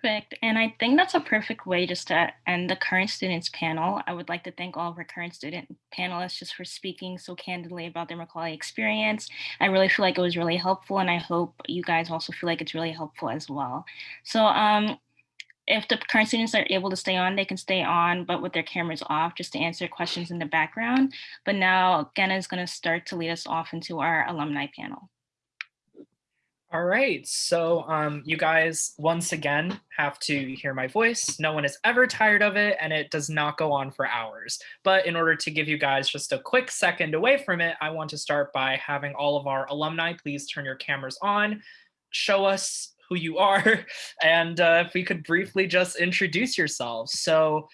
Perfect. And I think that's a perfect way just to end the current students panel. I would like to thank all of our current student panelists just for speaking so candidly about their Macaulay experience. I really feel like it was really helpful and I hope you guys also feel like it's really helpful as well. So um, if the current students are able to stay on, they can stay on, but with their cameras off just to answer questions in the background. But now Genna is gonna start to lead us off into our alumni panel. All right, so um, you guys once again have to hear my voice. No one is ever tired of it and it does not go on for hours. But in order to give you guys just a quick second away from it, I want to start by having all of our alumni please turn your cameras on, show us who you are, [laughs] and uh, if we could briefly just introduce yourselves. So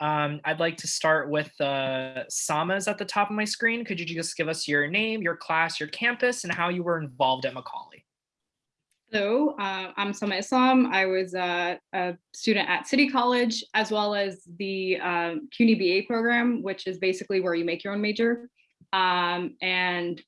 um, I'd like to start with uh, Sama's at the top of my screen. Could you just give us your name, your class, your campus, and how you were involved at Macaulay? Hello, uh, I'm Sama Islam. I was uh, a student at City College, as well as the um, CUNY BA program, which is basically where you make your own major. Um, and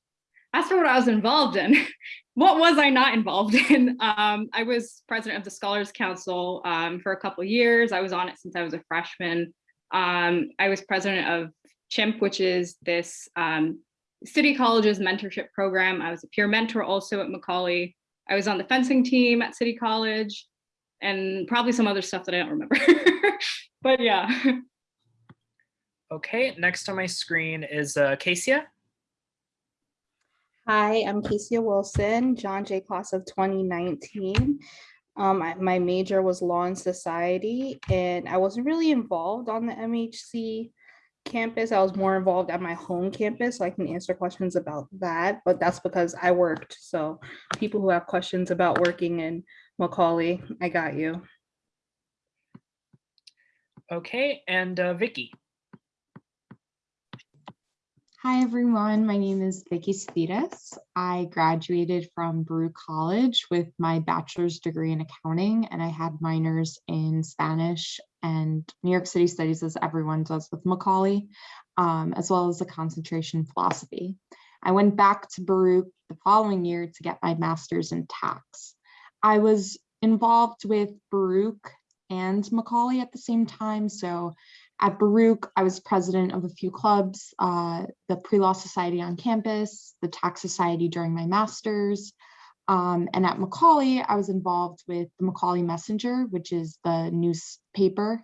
as for what I was involved in, [laughs] what was I not involved [laughs] in? Um, I was president of the Scholars Council um, for a couple years. I was on it since I was a freshman. Um, I was president of CHIMP, which is this um, City College's mentorship program. I was a peer mentor also at Macaulay. I was on the fencing team at City College and probably some other stuff that I don't remember. [laughs] but yeah. Okay, next on my screen is uh. Hi, I'm Kasia Wilson, John Jay class of 2019. Um, I, my major was law and society, and I wasn't really involved on the MHC campus. I was more involved at my home campus, so I can answer questions about that, but that's because I worked. So people who have questions about working in Macaulay, I got you. Okay, and uh, Vicky. Hi, everyone. My name is Vicky Spitas. I graduated from Baruch College with my bachelor's degree in accounting, and I had minors in Spanish and New York City studies, as everyone does with Macaulay, um, as well as a concentration in philosophy. I went back to Baruch the following year to get my master's in tax. I was involved with Baruch and Macaulay at the same time, so at Baruch, I was president of a few clubs, uh, the Pre-Law Society on campus, the Tax Society during my master's, Um, and at Macaulay, I was involved with the Macaulay Messenger, which is the newspaper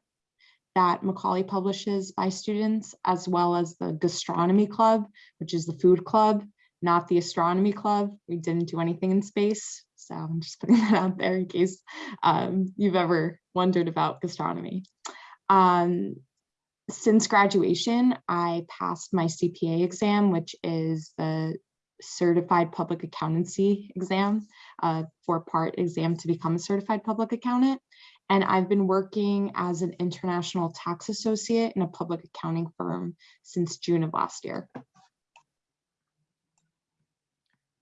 that Macaulay publishes by students, as well as the Gastronomy Club, which is the food club, not the astronomy club. We didn't do anything in space. So I'm just [laughs] putting that out there in case um, you've ever wondered about gastronomy. Um, since graduation, I passed my CPA exam, which is the certified public accountancy exam, uh, four part exam to become a certified public accountant. And I've been working as an international tax associate in a public accounting firm since June of last year.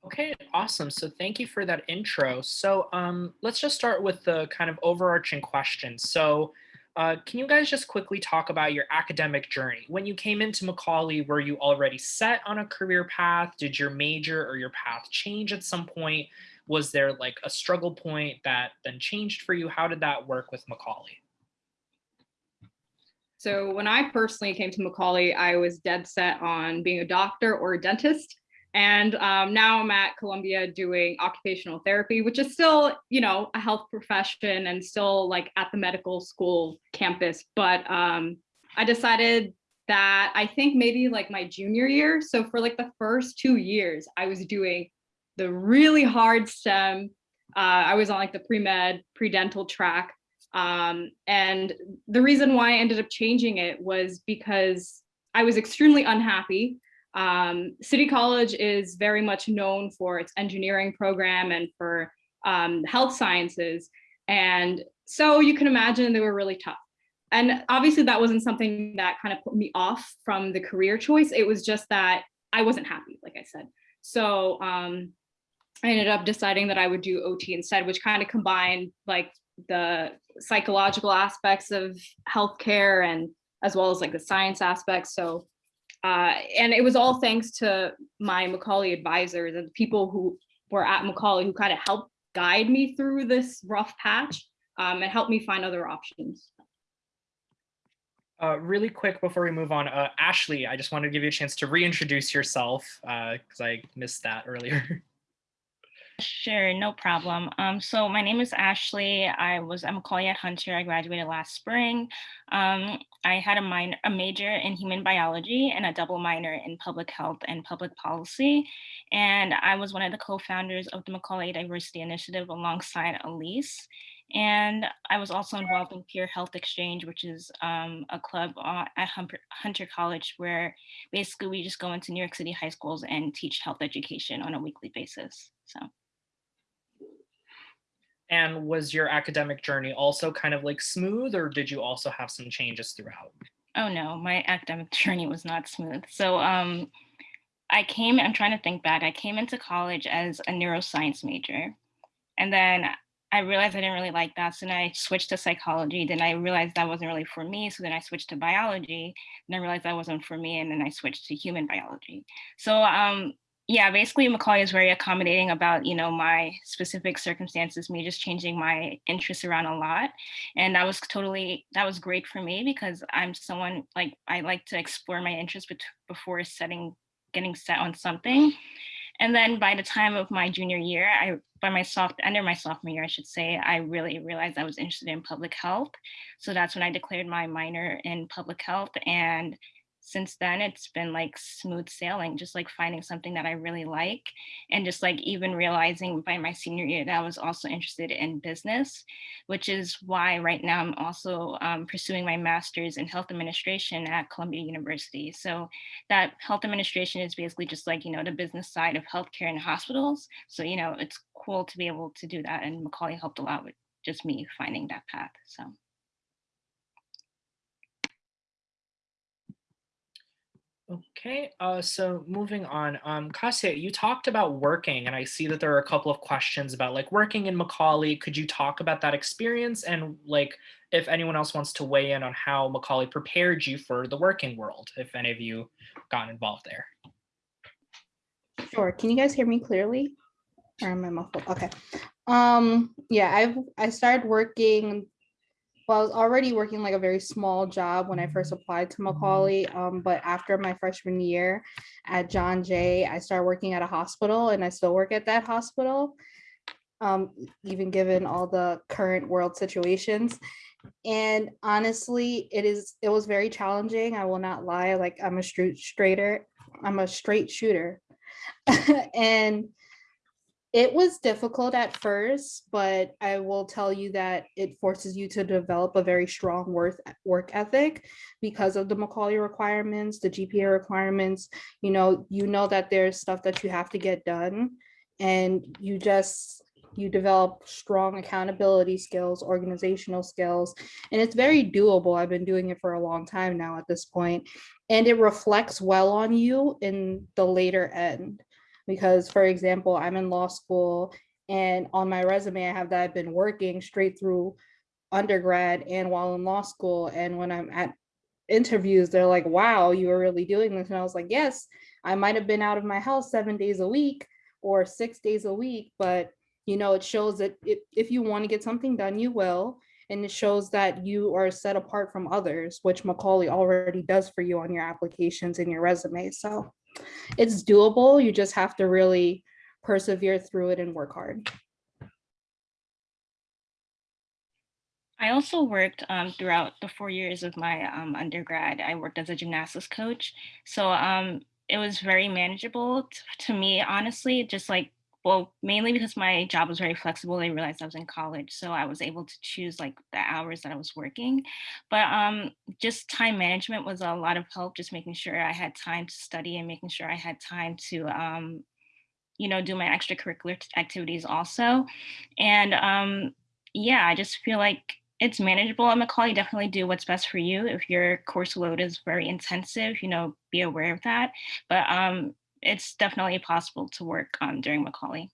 Okay, awesome. So thank you for that intro. So um, let's just start with the kind of overarching question. So uh, can you guys just quickly talk about your academic journey? When you came into Macaulay, were you already set on a career path? Did your major or your path change at some point? Was there like a struggle point that then changed for you? How did that work with Macaulay? So when I personally came to Macaulay, I was dead set on being a doctor or a dentist. And um, now I'm at Columbia doing occupational therapy, which is still, you know, a health profession and still like at the medical school campus. But um, I decided that I think maybe like my junior year. So for like the first two years, I was doing the really hard STEM. Uh, I was on like the pre-med, pre-dental track. Um, and the reason why I ended up changing it was because I was extremely unhappy um, City College is very much known for its engineering program and for um, health sciences. And so you can imagine they were really tough. And obviously that wasn't something that kind of put me off from the career choice. It was just that I wasn't happy, like I said. So um, I ended up deciding that I would do OT instead, which kind of combined like the psychological aspects of healthcare and as well as like the science aspects. So uh, and it was all thanks to my Macaulay advisors and the people who were at Macaulay who kind of helped guide me through this rough patch um, and helped me find other options. Uh, really quick before we move on, uh, Ashley, I just wanted to give you a chance to reintroduce yourself because uh, I missed that earlier. [laughs] Sure, no problem. Um, so my name is Ashley. I was at Macaulay at Hunter. I graduated last spring. Um, I had a minor, a major in human biology and a double minor in public health and public policy. And I was one of the co-founders of the Macaulay Diversity Initiative alongside Elise. And I was also involved in Peer Health Exchange, which is um, a club at Hunter College where basically we just go into New York City high schools and teach health education on a weekly basis. So. And was your academic journey also kind of like smooth or did you also have some changes throughout? Oh no, my academic [laughs] journey was not smooth. So um, I came, I'm trying to think back, I came into college as a neuroscience major. And then I realized I didn't really like that. So then I switched to psychology. Then I realized that wasn't really for me. So then I switched to biology. And I realized that wasn't for me. And then I switched to human biology. So um, yeah, basically Macaulay is very accommodating about, you know, my specific circumstances, me just changing my interests around a lot. And that was totally, that was great for me because I'm someone like, I like to explore my interests before setting, getting set on something. And then by the time of my junior year, I by my soft under my sophomore year, I should say, I really realized I was interested in public health. So that's when I declared my minor in public health and since then it's been like smooth sailing just like finding something that i really like and just like even realizing by my senior year that i was also interested in business which is why right now i'm also um, pursuing my master's in health administration at columbia university. So that health administration is basically just like you know the business side of healthcare and hospitals. So you know it's cool to be able to do that and macaulay helped a lot with just me finding that path so Okay, uh, so moving on, um, Kasia, you talked about working and I see that there are a couple of questions about like working in Macaulay. Could you talk about that experience and like if anyone else wants to weigh in on how Macaulay prepared you for the working world, if any of you got involved there? Sure, can you guys hear me clearly? Or am I muffled? Okay. Um, yeah, I've I started working well, I was already working like a very small job when I first applied to Macaulay. Um, but after my freshman year at John Jay, I started working at a hospital and I still work at that hospital. um, even given all the current world situations. And honestly, it is it was very challenging. I will not lie. Like I'm a straight straighter, I'm a straight shooter. [laughs] and it was difficult at first, but I will tell you that it forces you to develop a very strong work work ethic because of the Macaulay requirements, the GPA requirements. You know, you know that there's stuff that you have to get done, and you just you develop strong accountability skills, organizational skills, and it's very doable. I've been doing it for a long time now at this point, and it reflects well on you in the later end because for example, I'm in law school and on my resume, I have that I've been working straight through undergrad and while in law school. And when I'm at interviews, they're like, wow, you were really doing this. And I was like, yes, I might have been out of my house seven days a week or six days a week, but you know, it shows that if, if you want to get something done, you will. And it shows that you are set apart from others, which Macaulay already does for you on your applications and your resume. So it's doable. You just have to really persevere through it and work hard. I also worked um, throughout the four years of my um, undergrad. I worked as a gymnastics coach. So um, it was very manageable to me, honestly, just like well, mainly because my job was very flexible. They realized I was in college, so I was able to choose like the hours that I was working. But um, just time management was a lot of help, just making sure I had time to study and making sure I had time to, um, you know, do my extracurricular activities also. And um, yeah, I just feel like it's manageable at Macaulay. Definitely do what's best for you. If your course load is very intensive, you know, be aware of that. But um, it's definitely possible to work um, during Macaulay.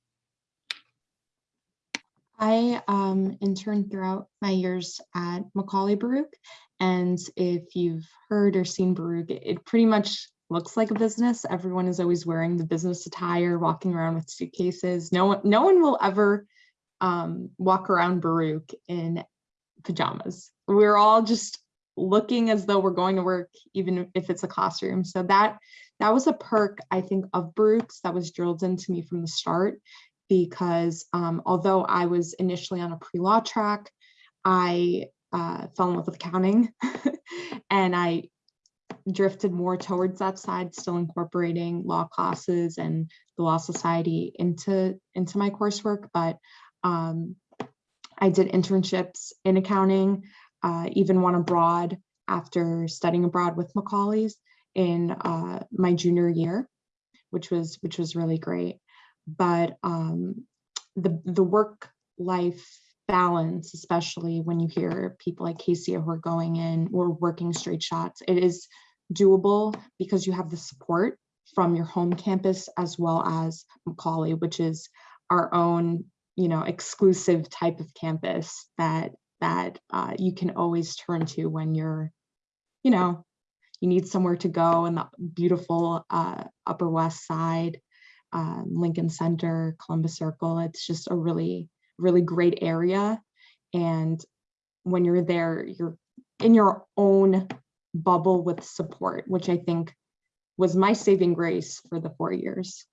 I um, interned throughout my years at Macaulay Baruch. And if you've heard or seen Baruch, it pretty much looks like a business. Everyone is always wearing the business attire, walking around with suitcases. No one, no one will ever um, walk around Baruch in pajamas. We're all just looking as though we're going to work, even if it's a classroom. So that that was a perk, I think, of Baruch's that was drilled into me from the start because um, although I was initially on a pre-law track, I uh, fell in love with accounting [laughs] and I drifted more towards that side, still incorporating law classes and the Law Society into, into my coursework. But um, I did internships in accounting, uh, even one abroad after studying abroad with Macaulay's in uh, my junior year, which was which was really great. But um, the the work life balance, especially when you hear people like Casey who are going in or working straight shots, it is doable because you have the support from your home campus as well as Macaulay, which is our own, you know, exclusive type of campus that that uh, you can always turn to when you're, you know, you need somewhere to go in the beautiful uh, Upper West Side, um, Lincoln Center, Columbus Circle. It's just a really, really great area. And when you're there, you're in your own bubble with support, which I think was my saving grace for the four years.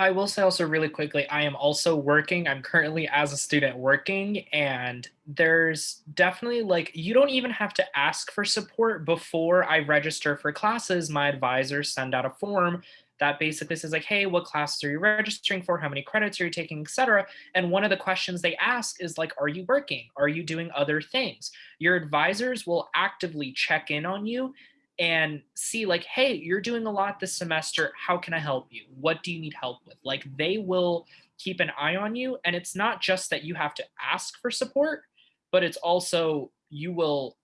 I will say also really quickly, I am also working. I'm currently as a student working and there's definitely like, you don't even have to ask for support before I register for classes. My advisors send out a form that basically says like, hey, what classes are you registering for? How many credits are you taking, etc. And one of the questions they ask is like, are you working? Are you doing other things? Your advisors will actively check in on you and see like, hey, you're doing a lot this semester. How can I help you? What do you need help with? Like they will keep an eye on you. And it's not just that you have to ask for support, but it's also you will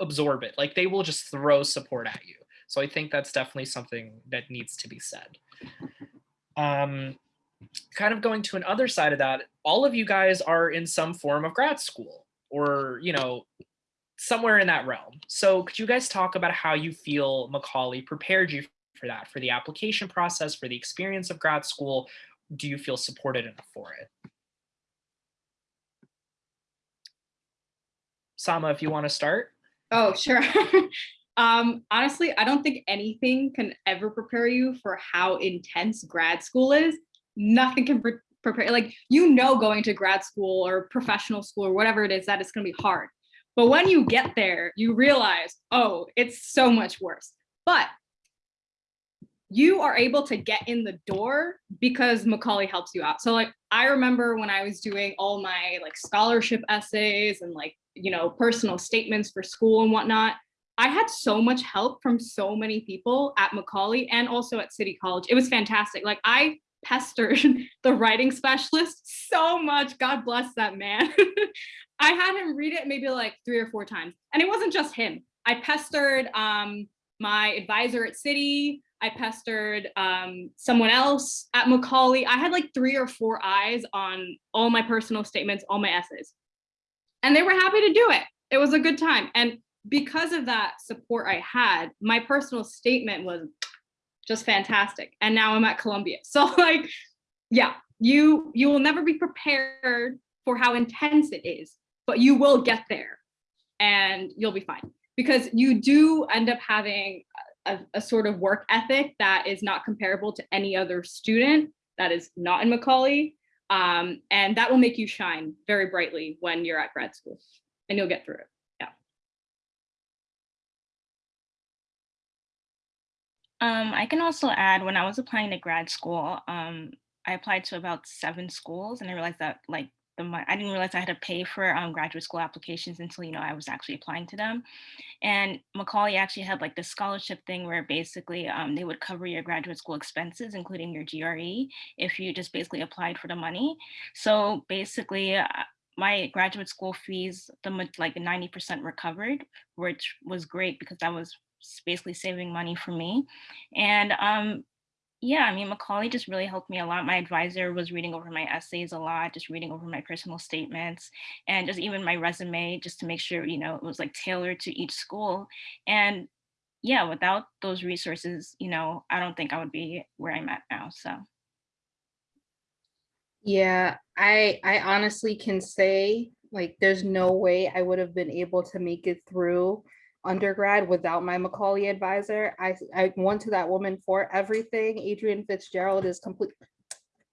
absorb it. Like they will just throw support at you. So I think that's definitely something that needs to be said. Um, kind of going to another side of that, all of you guys are in some form of grad school or, you know, somewhere in that realm. So could you guys talk about how you feel Macaulay prepared you for that, for the application process, for the experience of grad school? Do you feel supported enough for it? Sama, if you want to start. Oh, sure. [laughs] Um, honestly, I don't think anything can ever prepare you for how intense grad school is. Nothing can pre- prepare, like, you know, going to grad school or professional school or whatever it is, that it's going to be hard. But when you get there, you realize, oh, it's so much worse. But you are able to get in the door because Macaulay helps you out. So like I remember when I was doing all my like scholarship essays and like, you know, personal statements for school and whatnot, I had so much help from so many people at Macaulay and also at City College. It was fantastic. Like I pestered [laughs] the writing specialist so much. God bless that man. [laughs] I had him read it maybe like three or four times. And it wasn't just him. I pestered um, my advisor at City. I pestered um, someone else at Macaulay. I had like three or four eyes on all my personal statements, all my essays. And they were happy to do it. It was a good time. And because of that support I had, my personal statement was just fantastic. And now I'm at Columbia. [laughs] So like, yeah, you you will never be prepared for how intense it is, but you will get there and you'll be fine because you do end up having a, a, sort of work ethic that is not comparable to any other student that is not in Macaulay. Um, and that will make you shine very brightly when you're at grad school and you'll get through it. Yeah. Um, I can also add when I was applying to grad school, um, I applied to about seven schools and I realized that like the mon- I didn't realize I had to pay for um, graduate school applications until you know I was actually applying to them. And Macaulay actually had like this scholarship thing where basically um, they would cover your graduate school expenses, including your GRE, if you just basically applied for the money. So basically, uh, my graduate school fees, the like 90% recovered, which was great because that was basically saving money for me. And um, yeah, I mean, Macaulay just really helped me a lot. My advisor was reading over my essays a lot, just reading over my personal statements and just even my resume, just to make sure, you know, it was like tailored to each school. And yeah, without those resources, you know, I don't think I would be where I'm at now. So Yeah, I I honestly can say like there's no way I would have been able to make it through undergrad without my Macaulay advisor. I I went to that woman for everything. Adrian Fitzgerald is complete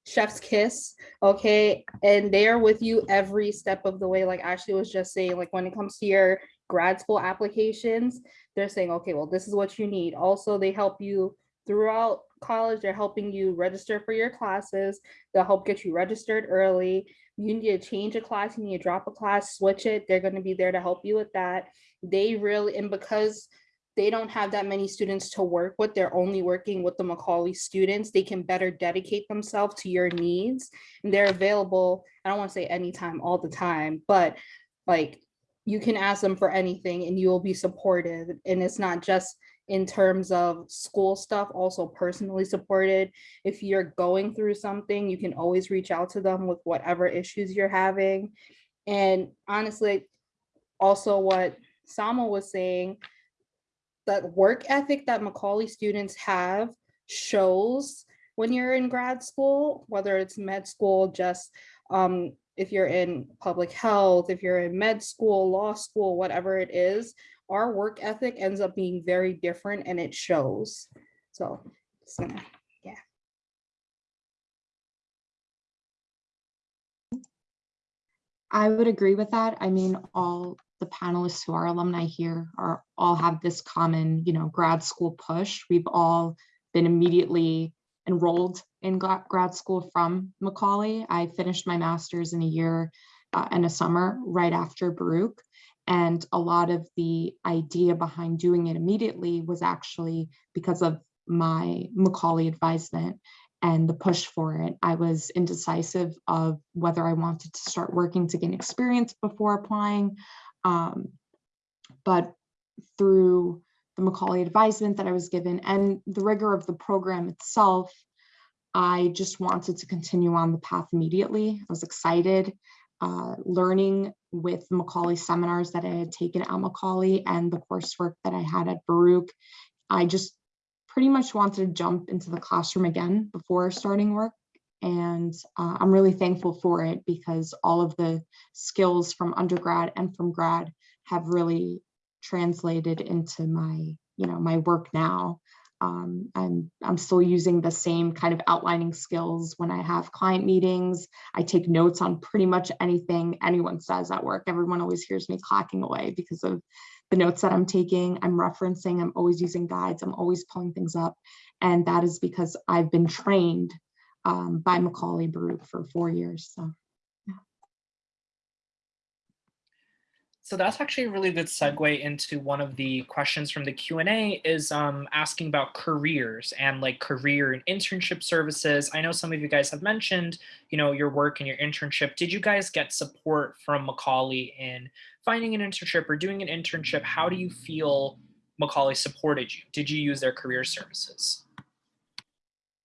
chef's kiss, okay? And they are with you every step of the way. Like Ashley was just saying, like when it comes to your grad school applications, they're saying, okay, well, this is what you need. Also, they help you throughout college. They're helping you register for your classes. They'll help get you registered early. You need to change a class, you need to drop a class, switch it. They're going to be there to help you with that. They really, and because they don't have that many students to work with, they're only working with the Macaulay students, they can better dedicate themselves to your needs. And they're available, I don't want to say anytime, all the time, but like you can ask them for anything and you will be supported. And it's not just in terms of school stuff, also personally supported. If you're going through something, you can always reach out to them with whatever issues you're having. And honestly, also what Sama was saying, that work ethic that Macaulay students have shows when you're in grad school, whether it's med school, just um, if you're in public health, if you're in med school, law school, whatever it is, our work ethic ends up being very different and it shows. So just gonna, yeah. I would agree with that. I mean, all the panelists who are alumni here are all have this common, you know, grad school push. We've all been immediately enrolled in grad school from Macaulay. I finished my master's in a year uh, and a summer right after Baruch. And a lot of the idea behind doing it immediately was actually because of my Macaulay advisement and the push for it. I was indecisive of whether I wanted to start working to gain experience before applying. Um, but through the Macaulay advisement that I was given and the rigor of the program itself, I just wanted to continue on the path immediately. I was excited, uh, learning with Macaulay seminars that I had taken at Macaulay and the coursework that I had at Baruch. I just pretty much wanted to jump into the classroom again before starting work. And uh, I'm really thankful for it because all of the skills from undergrad and from grad have really translated into my, you know, my work now. Um, I'm, I'm still using the same kind of outlining skills when I have client meetings. I take notes on pretty much anything anyone says at work. Everyone always hears me clacking away because of the notes that I'm taking, I'm referencing, I'm always using guides, I'm always pulling things up. And that is because I've been trained um, by Macaulay Baruch for four years. So So that's actually a really good segue into one of the questions from the Q&A is um, asking about careers and like career and internship services. I know some of you guys have mentioned, you know, your work and your internship. Did you guys get support from Macaulay in finding an internship or doing an internship? How do you feel Macaulay supported you? Did you use their career services?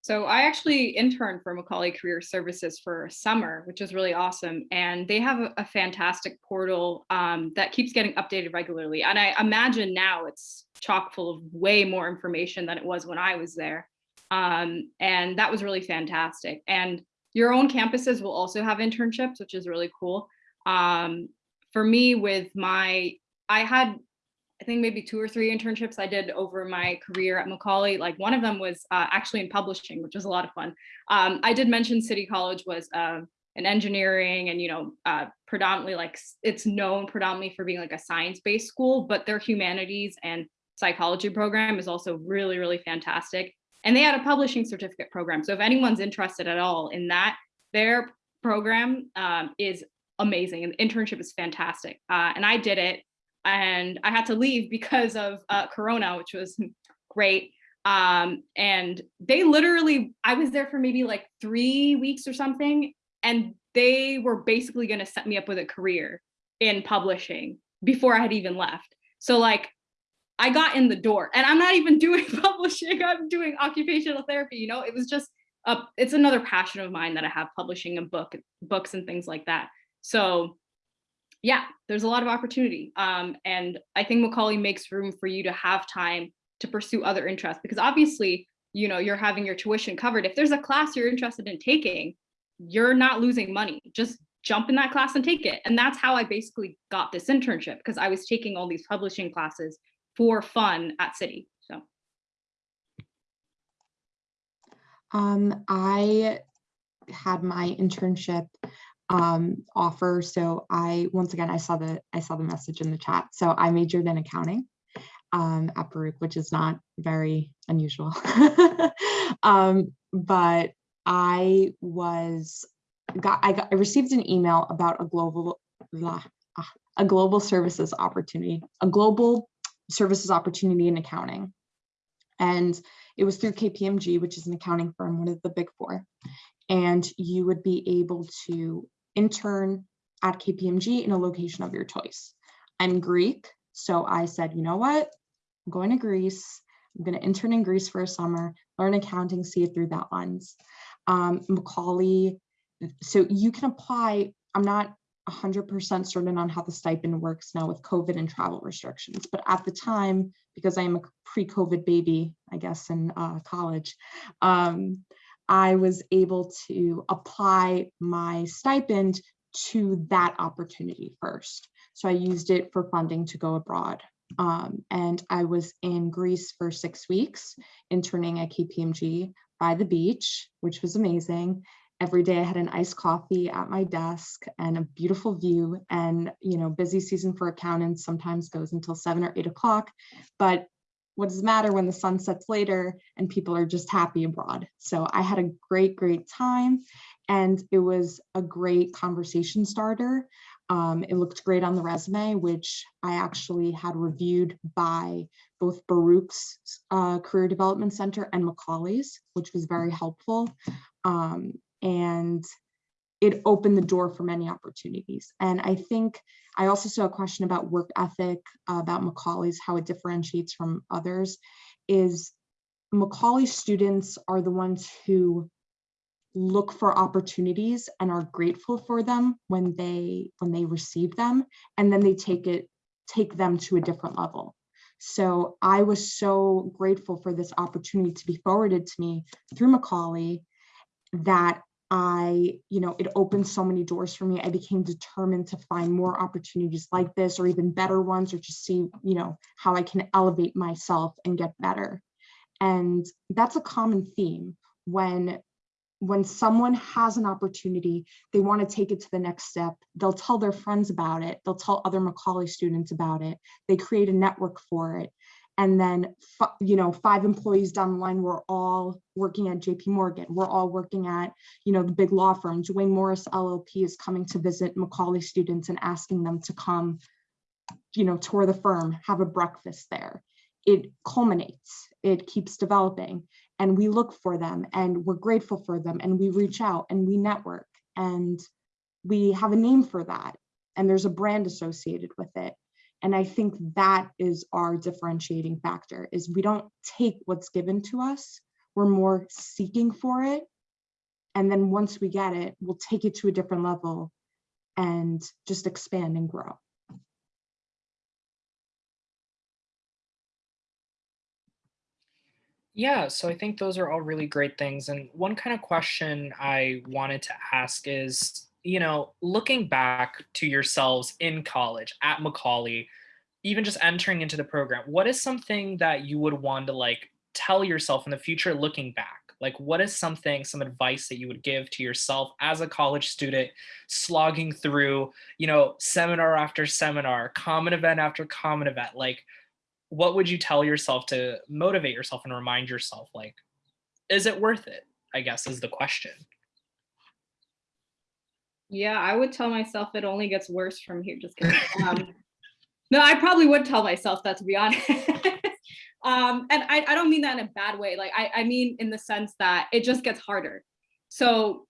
So I actually interned for Macaulay Career Services for summer, which is really awesome. And they have a, a fantastic portal um, that keeps getting updated regularly. And I imagine now it's chock full of way more information than it was when I was there. Um, and that was really fantastic. And your own campuses will also have internships, which is really cool. Um, for me, with my, I had I think maybe two or three internships I did over my career at Macaulay. Like one of them was uh, actually in publishing, which was a lot of fun. Um, I did mention City College was uh, an engineering and, you know, uh, predominantly like it's known predominantly for being like a science-based school, but their humanities and psychology program is also really, really fantastic. And they had a publishing certificate program. So if anyone's interested at all in that, their program um, is amazing and the internship is fantastic. Uh, and I did it and I had to leave because of uh, Corona, which was [laughs] great. Um, and they literally, I was there for maybe like three weeks or something, and they were basically going to set me up with a career in publishing before I had even left. So like, I got in the door, and I'm not even [laughs] doing publishing. I'm doing occupational therapy. You know, it was just a, it's another passion of mine that I have publishing a book, books and things like that. So yeah, there's a lot of opportunity. Um, and I think Macaulay makes room for you to have time to pursue other interests because obviously, you know, you're having your tuition covered. If there's a class you're interested in taking, you're not losing money. Just jump in that class and take it. And that's how I basically got this internship because I was taking all these publishing classes for fun at City. So. Um, I had my internship um, offer. So I, once again, I saw the, I saw the message in the chat. So I majored in accounting um, at Baruch, which is not very unusual. [laughs] um, but I was, got, I got, I received an email about a global, a global services opportunity, a global services opportunity in accounting. And it was through KPMG, which is an accounting firm, one of the big four. And you would be able to intern at KPMG in a location of your choice. I'm Greek, so I said, you know what? I'm going to Greece. I'm going to intern in Greece for a summer, learn accounting, see it through that lens. Um, Macaulay, so you can apply. I'm not 100% certain on how the stipend works now with COVID and travel restrictions, but at the time, because I am a pre-COVID baby, I guess, in uh, college, um, I was able to apply my stipend to that opportunity first. So I used it for funding to go abroad. Um, and I was in Greece for six weeks, interning at KPMG by the beach, which was amazing. Every day I had an iced coffee at my desk and a beautiful view and, you know, busy season for accountants sometimes goes until seven or eight o'clock, but what does it matter when the sun sets later and people are just happy abroad. So I had a great, great time and it was a great conversation starter. Um, it looked great on the resume, which I actually had reviewed by both Baruch's uh, Career Development Center and Macaulay's, which was very helpful. Um, and it opened the door for many opportunities. And I think I also saw a question about work ethic, uh, about Macaulay's, how it differentiates from others, is Macaulay students are the ones who look for opportunities and are grateful for them when they when they receive them and then they take it take them to a different level so i was so grateful for this opportunity to be forwarded to me through macaulay that I, you know, it opened so many doors for me. I became determined to find more opportunities like this or even better ones or just see, you know, how I can elevate myself and get better. And that's a common theme when when someone has an opportunity, they want to take it to the next step. They'll tell their friends about it. They'll tell other Macaulay students about it. They create a network for it and then you know five employees down the line we're all working at jp morgan. We're all working at you know the big law firm duane morris llp is coming to visit macaulay students and asking them to come you know tour the firm have a breakfast there. It culminates it keeps developing and we look for them and we're grateful for them and we reach out and we network and we have a name for that and there's a brand associated with it and I think that is our differentiating factor is we don't take what's given to us. We're more seeking for it. And then once we get it, we'll take it to a different level and just expand and grow. Yeah, so I think those are all really great things. And one kind of question I wanted to ask is you know, looking back to yourselves in college at Macaulay, even just entering into the program, what is something that you would want to like tell yourself in the future looking back? Like, what is something, some advice that you would give to yourself as a college student, slogging through, you know, seminar after seminar, common event after common event? Like, what would you tell yourself to motivate yourself and remind yourself, like, is it worth it? I guess is the question. Yeah, I would tell myself it only gets worse from here. Just kidding. [laughs] Um, no, I probably would tell myself that to be honest. [laughs] um, and I, I don't mean that in a bad way. Like I, I mean in the sense that it just gets harder. So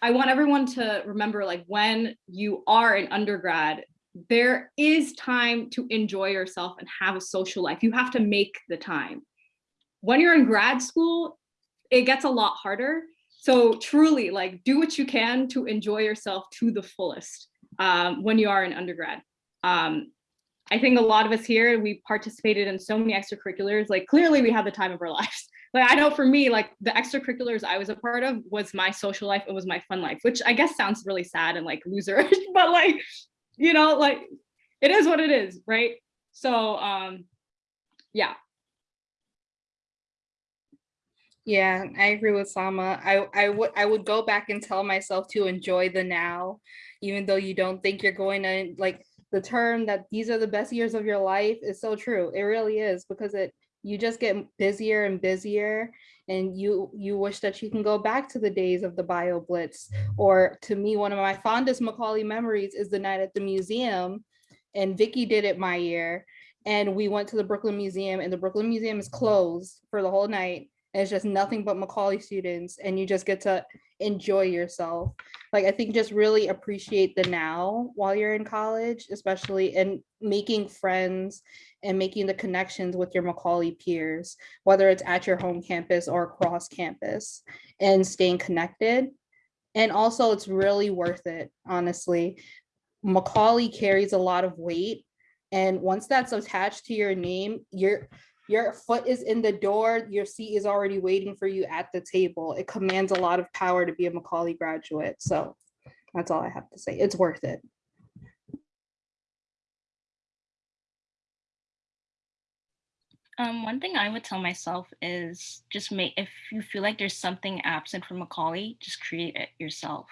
I want everyone to remember like when you are an undergrad, there is time to enjoy yourself and have a social life. You have to make the time. When you're in grad school, it gets a lot harder so truly like do what you can to enjoy yourself to the fullest um, when you are an undergrad. Um, I think a lot of us here, we participated in so many extracurriculars, like clearly we had the time of our [laughs] lives. Like I know for me, like the extracurriculars I was a part of was my social life, it was my fun life, which I guess sounds really sad and like loserish, [laughs] but like, you know, like it is what it is, right? So um, yeah, Yeah, I agree with Sama. I, I would I would go back and tell myself to enjoy the now, even though you don't think you're going to like the term that these are the best years of your life is so true. It really is because it you just get busier and busier and you you wish that you can go back to the days of the bio blitz or to me one of my fondest macaulay memories is the night at the museum and vicky did it my year and we went to the brooklyn museum and the brooklyn museum is closed for the whole night it's just nothing but Macaulay students and you just get to enjoy yourself. Like I think just really appreciate the now while you're in college, especially in making friends and making the connections with your Macaulay peers, whether it's at your home campus or across campus and staying connected. And also it's really worth it, honestly. Macaulay carries a lot of weight and once that's attached to your name, you're your foot is in the door, your seat is already waiting for you at the table. It commands a lot of power to be a Macaulay graduate. So that's all I have to say. It's worth it. Um, one thing I would tell myself is just make, if you feel like there's something absent from Macaulay, just create it yourself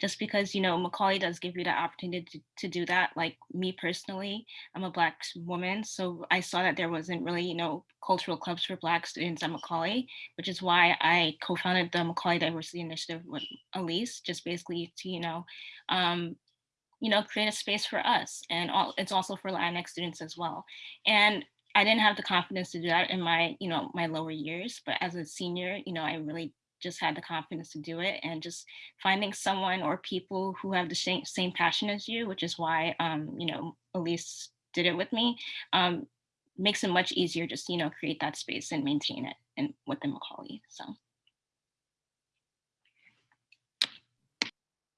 just because, you know, Macaulay does give you the opportunity to, to do that. Like me personally, I'm a Black woman. So I saw that there wasn't really, you know, cultural clubs for Black students at Macaulay, which is why I co-founded the Macaulay Diversity Initiative with Elise, just basically to, you know, um, you know, create a space for us. And all, it's also for Latinx students as well. And I didn't have the confidence to do that in my, you know, my lower years, but as a senior, you know, I really just had the confidence to do it and just finding someone or people who have the same, same passion as you, which is why, um, you know, Elise did it with me, um, makes it much easier just, you know, create that space and maintain it and within Macaulay, so.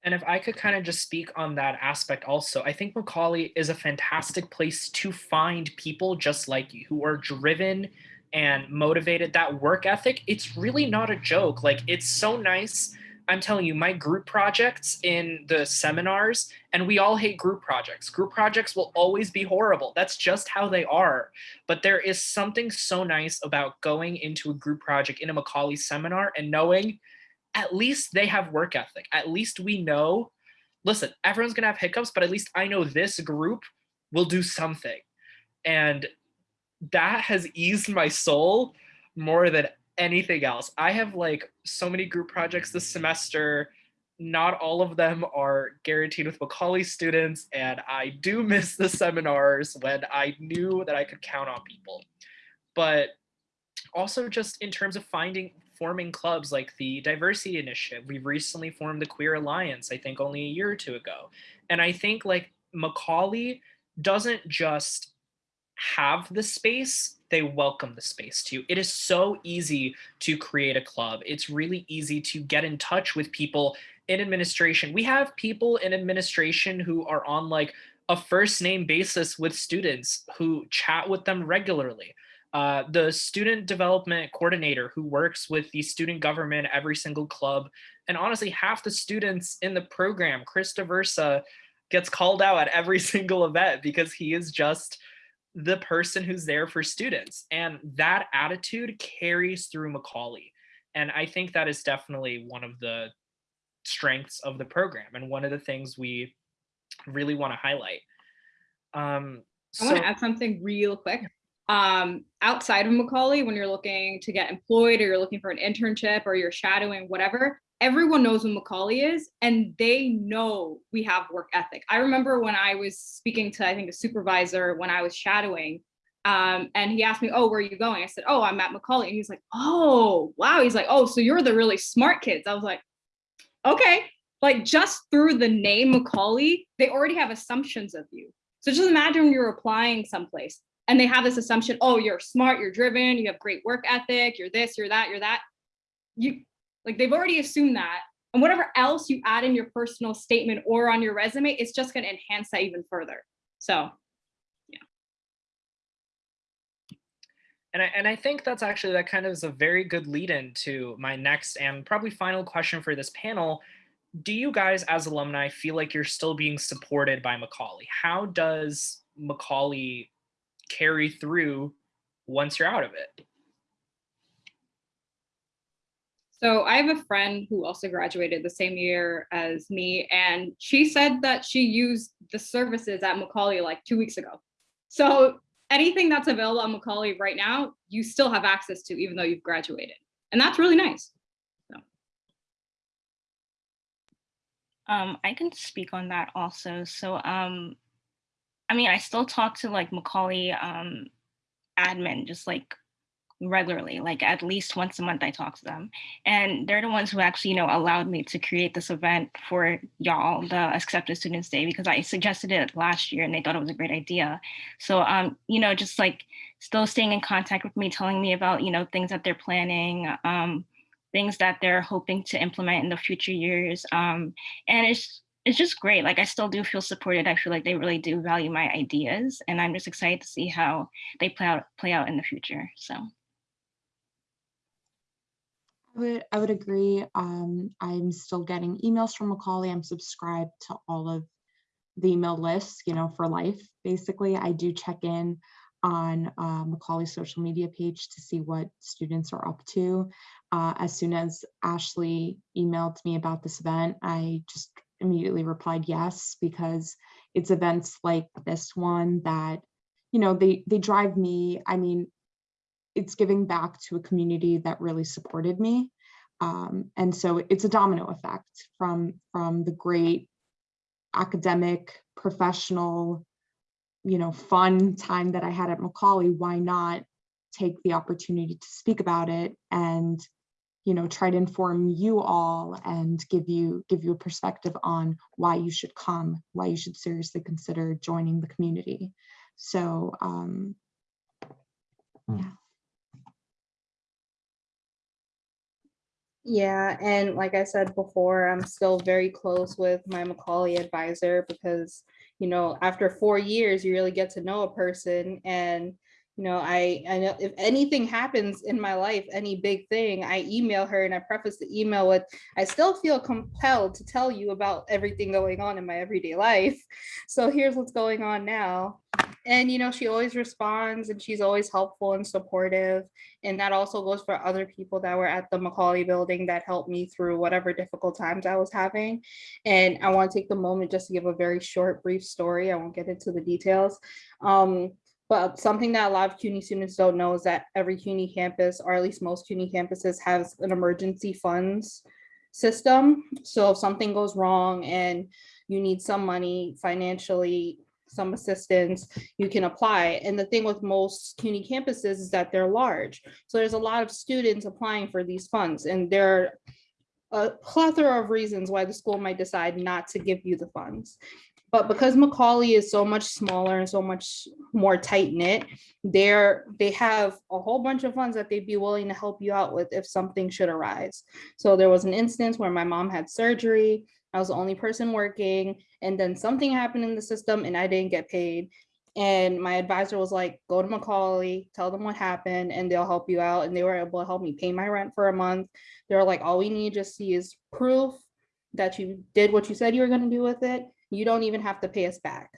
And if I could kind of just speak on that aspect also, I think Macaulay is a fantastic place to find people just like you who are driven and motivated that work ethic it's really not a joke like it's so nice I'm telling you, my group projects in the seminars, and we all hate group projects. Group projects will always be horrible. That's just how they are. But there is something so nice about going into a group project in a Macaulay seminar and knowing at least they have work ethic. At least we know, listen, everyone's gonna have hiccups, but at least I know this group will do something. And that has eased my soul more than anything else. I have like so many group projects this semester. Not all of them are guaranteed with Macaulay students, and I do [laughs] miss the seminars when I knew that I could count on people. But also just in terms of finding forming clubs like the diversity initiative we've recently formed the queer alliance i think only a year or two ago and i think like macaulay doesn't just have the space they welcome the space too it is so easy to create a club. It's really easy to get in touch with people in administration. We have people in administration who are on like a first name basis with students who chat with them regularly. Uh, the student development coordinator who works with the student government every single club. And honestly half the students in the program chris diversa gets called out at every [laughs] single event because he is just the person who's there for students and that attitude carries through macaulay and i think that is definitely one of the strengths of the program and one of the things we really want to highlight um I want to add something real quick. Um, outside of Macaulay, when you're looking to get employed or you're looking for an internship or you're shadowing, whatever, everyone knows who Macaulay is and they know we have work ethic. I remember when I was speaking to, I think, a supervisor when I was shadowing, um, and he asked me, Oh, where are you going? I said, Oh, I'm at Macaulay. And he's like, Oh, wow. He's like, Oh, so you're the really smart kids. I was like, Okay. Like just through the name Macaulay, they already have assumptions of you. So just imagine you're applying someplace and they have this assumption, oh, you're smart, you're driven, you have great work ethic, you're this, you're that, you're that. You like they've already assumed that. And whatever else you add in your personal statement or on your resume, it's just going to enhance that even further. So yeah. And I, and I think that's actually that kind of is a very good lead in to my next and probably final question for this panel. Do you guys as alumni feel like you're still being supported by Macaulay? How does Macaulay carry through once you're out of it? So I have a friend who also graduated the same year as me, and she said that she used the services at Macaulay like two weeks ago. So anything that's available on Macaulay right now, you still have access to, even though you've graduated. And that's really nice. Um, I can speak on that also. So, um, I mean, I still talk to like Macaulay um, admin just like regularly, like at least once a month I talk to them. And they're the ones who actually, you know, allowed me to create this event for y'all, the Accepted Students Day, because I suggested it last year and they thought it was a great idea. So, um, you know, just like still staying in contact with me, telling me about, you know, things that they're planning, um, things that they're hoping to implement in the future years. Um, and it's it's just great. Like I still do feel supported. I feel like they really do value my ideas, and I'm just excited to see how they play out play out in the future. So. I would, I would agree. Um, I'm still getting emails from Macaulay. I'm subscribed to all of the email lists, you know, for life. Basically, I do check in on uh, Macaulay's social media page to see what students are up to. Uh, as soon as Ashley emailed me about this event, I just immediately replied yes, because it's events like this one that, you know, they, they drive me, I mean, it's giving back to a community that really supported me. Um, and so it's a domino effect from, from the great academic, professional, you know, fun time that I had at Macaulay, why not take the opportunity to speak about it and, you know, try to inform you all and give you give you a perspective on why you should come, why you should seriously consider joining the community. So um, yeah. Yeah, and like I said before, I'm still very close with my Macaulay advisor because, you know, after four years, you really get to know a person and, You know, I, I know if anything happens in my life, any big thing, I email her and I preface the email with, I still feel compelled to tell you about everything going on in my everyday life. So here's what's going on now. And, you know, she always responds and she's always helpful and supportive. And that also goes for other people that were at the Macaulay building that helped me through whatever difficult times I was having. And I want to take the moment just to give a very short, brief story. I won't get into the details. Um, but something that a lot of CUNY students don't know is that every CUNY campus, or at least most CUNY campuses, has an emergency funds system. So if something goes wrong and you need some money financially, some assistance, you can apply. And the thing with most CUNY campuses is that they're large. So there's a lot of students applying for these funds and there are a plethora of reasons why the school might decide not to give you the funds. But because Macaulay is so much smaller and so much more tight knit, they're they have a whole bunch of funds that they'd be willing to help you out with if something should arise. So there was an instance where my mom had surgery. I was the only person working, and then something happened in the system and I didn't get paid. And my advisor was like, go to Macaulay, tell them what happened, and they'll help you out. And they were able to help me pay my rent for a month. They were like, all we need to see is proof that you did what you said you were going to do with it you don't even have to pay us back.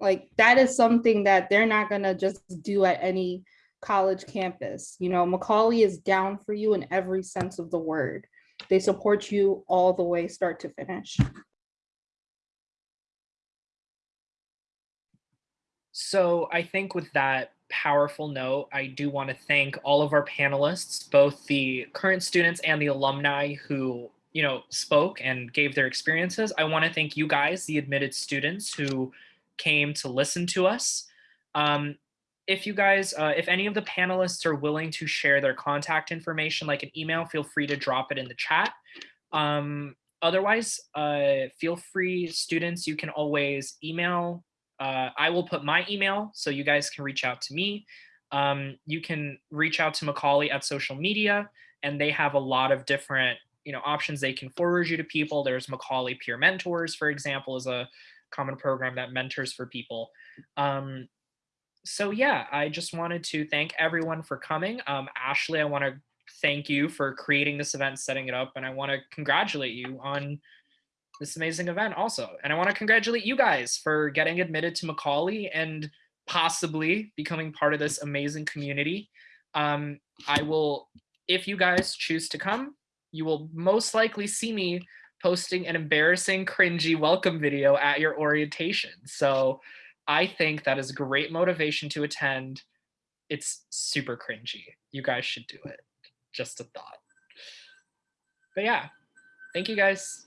Like that is something that they're not gonna just do at any college campus. You know, Macaulay is down for you in every sense of the word. They support you all the way start to finish. So I think with that powerful note, I do want to thank all of our panelists, both the current students and the alumni who you know, spoke and gave their experiences. I want to thank you guys, the admitted students who came to listen to us. Um, if you guys, uh, if any of the panelists are willing to share their contact information, like an email, feel free to drop it in the chat. Um, otherwise, uh, feel free, students, you can always email. Uh, I will put my email so you guys can reach out to me. Um, you can reach out to Macaulay at social media, and they have a lot of different you know options they can forward you to people. There's Macaulay Peer Mentors, for example, is a common program that mentors for people. Um, so yeah, I just wanted to thank everyone for coming. Um, Ashley, I want to thank you for creating this event, setting it up, and I want to congratulate you on this amazing event also. And I want to congratulate you guys for getting admitted to Macaulay and possibly becoming part of this amazing community. Um, I will, if you guys choose to come, you will most likely see me posting an embarrassing, cringy welcome video at your orientation. So I think that is great motivation to attend. It's super cringy. You guys should do it. Just a thought. But yeah, thank you guys.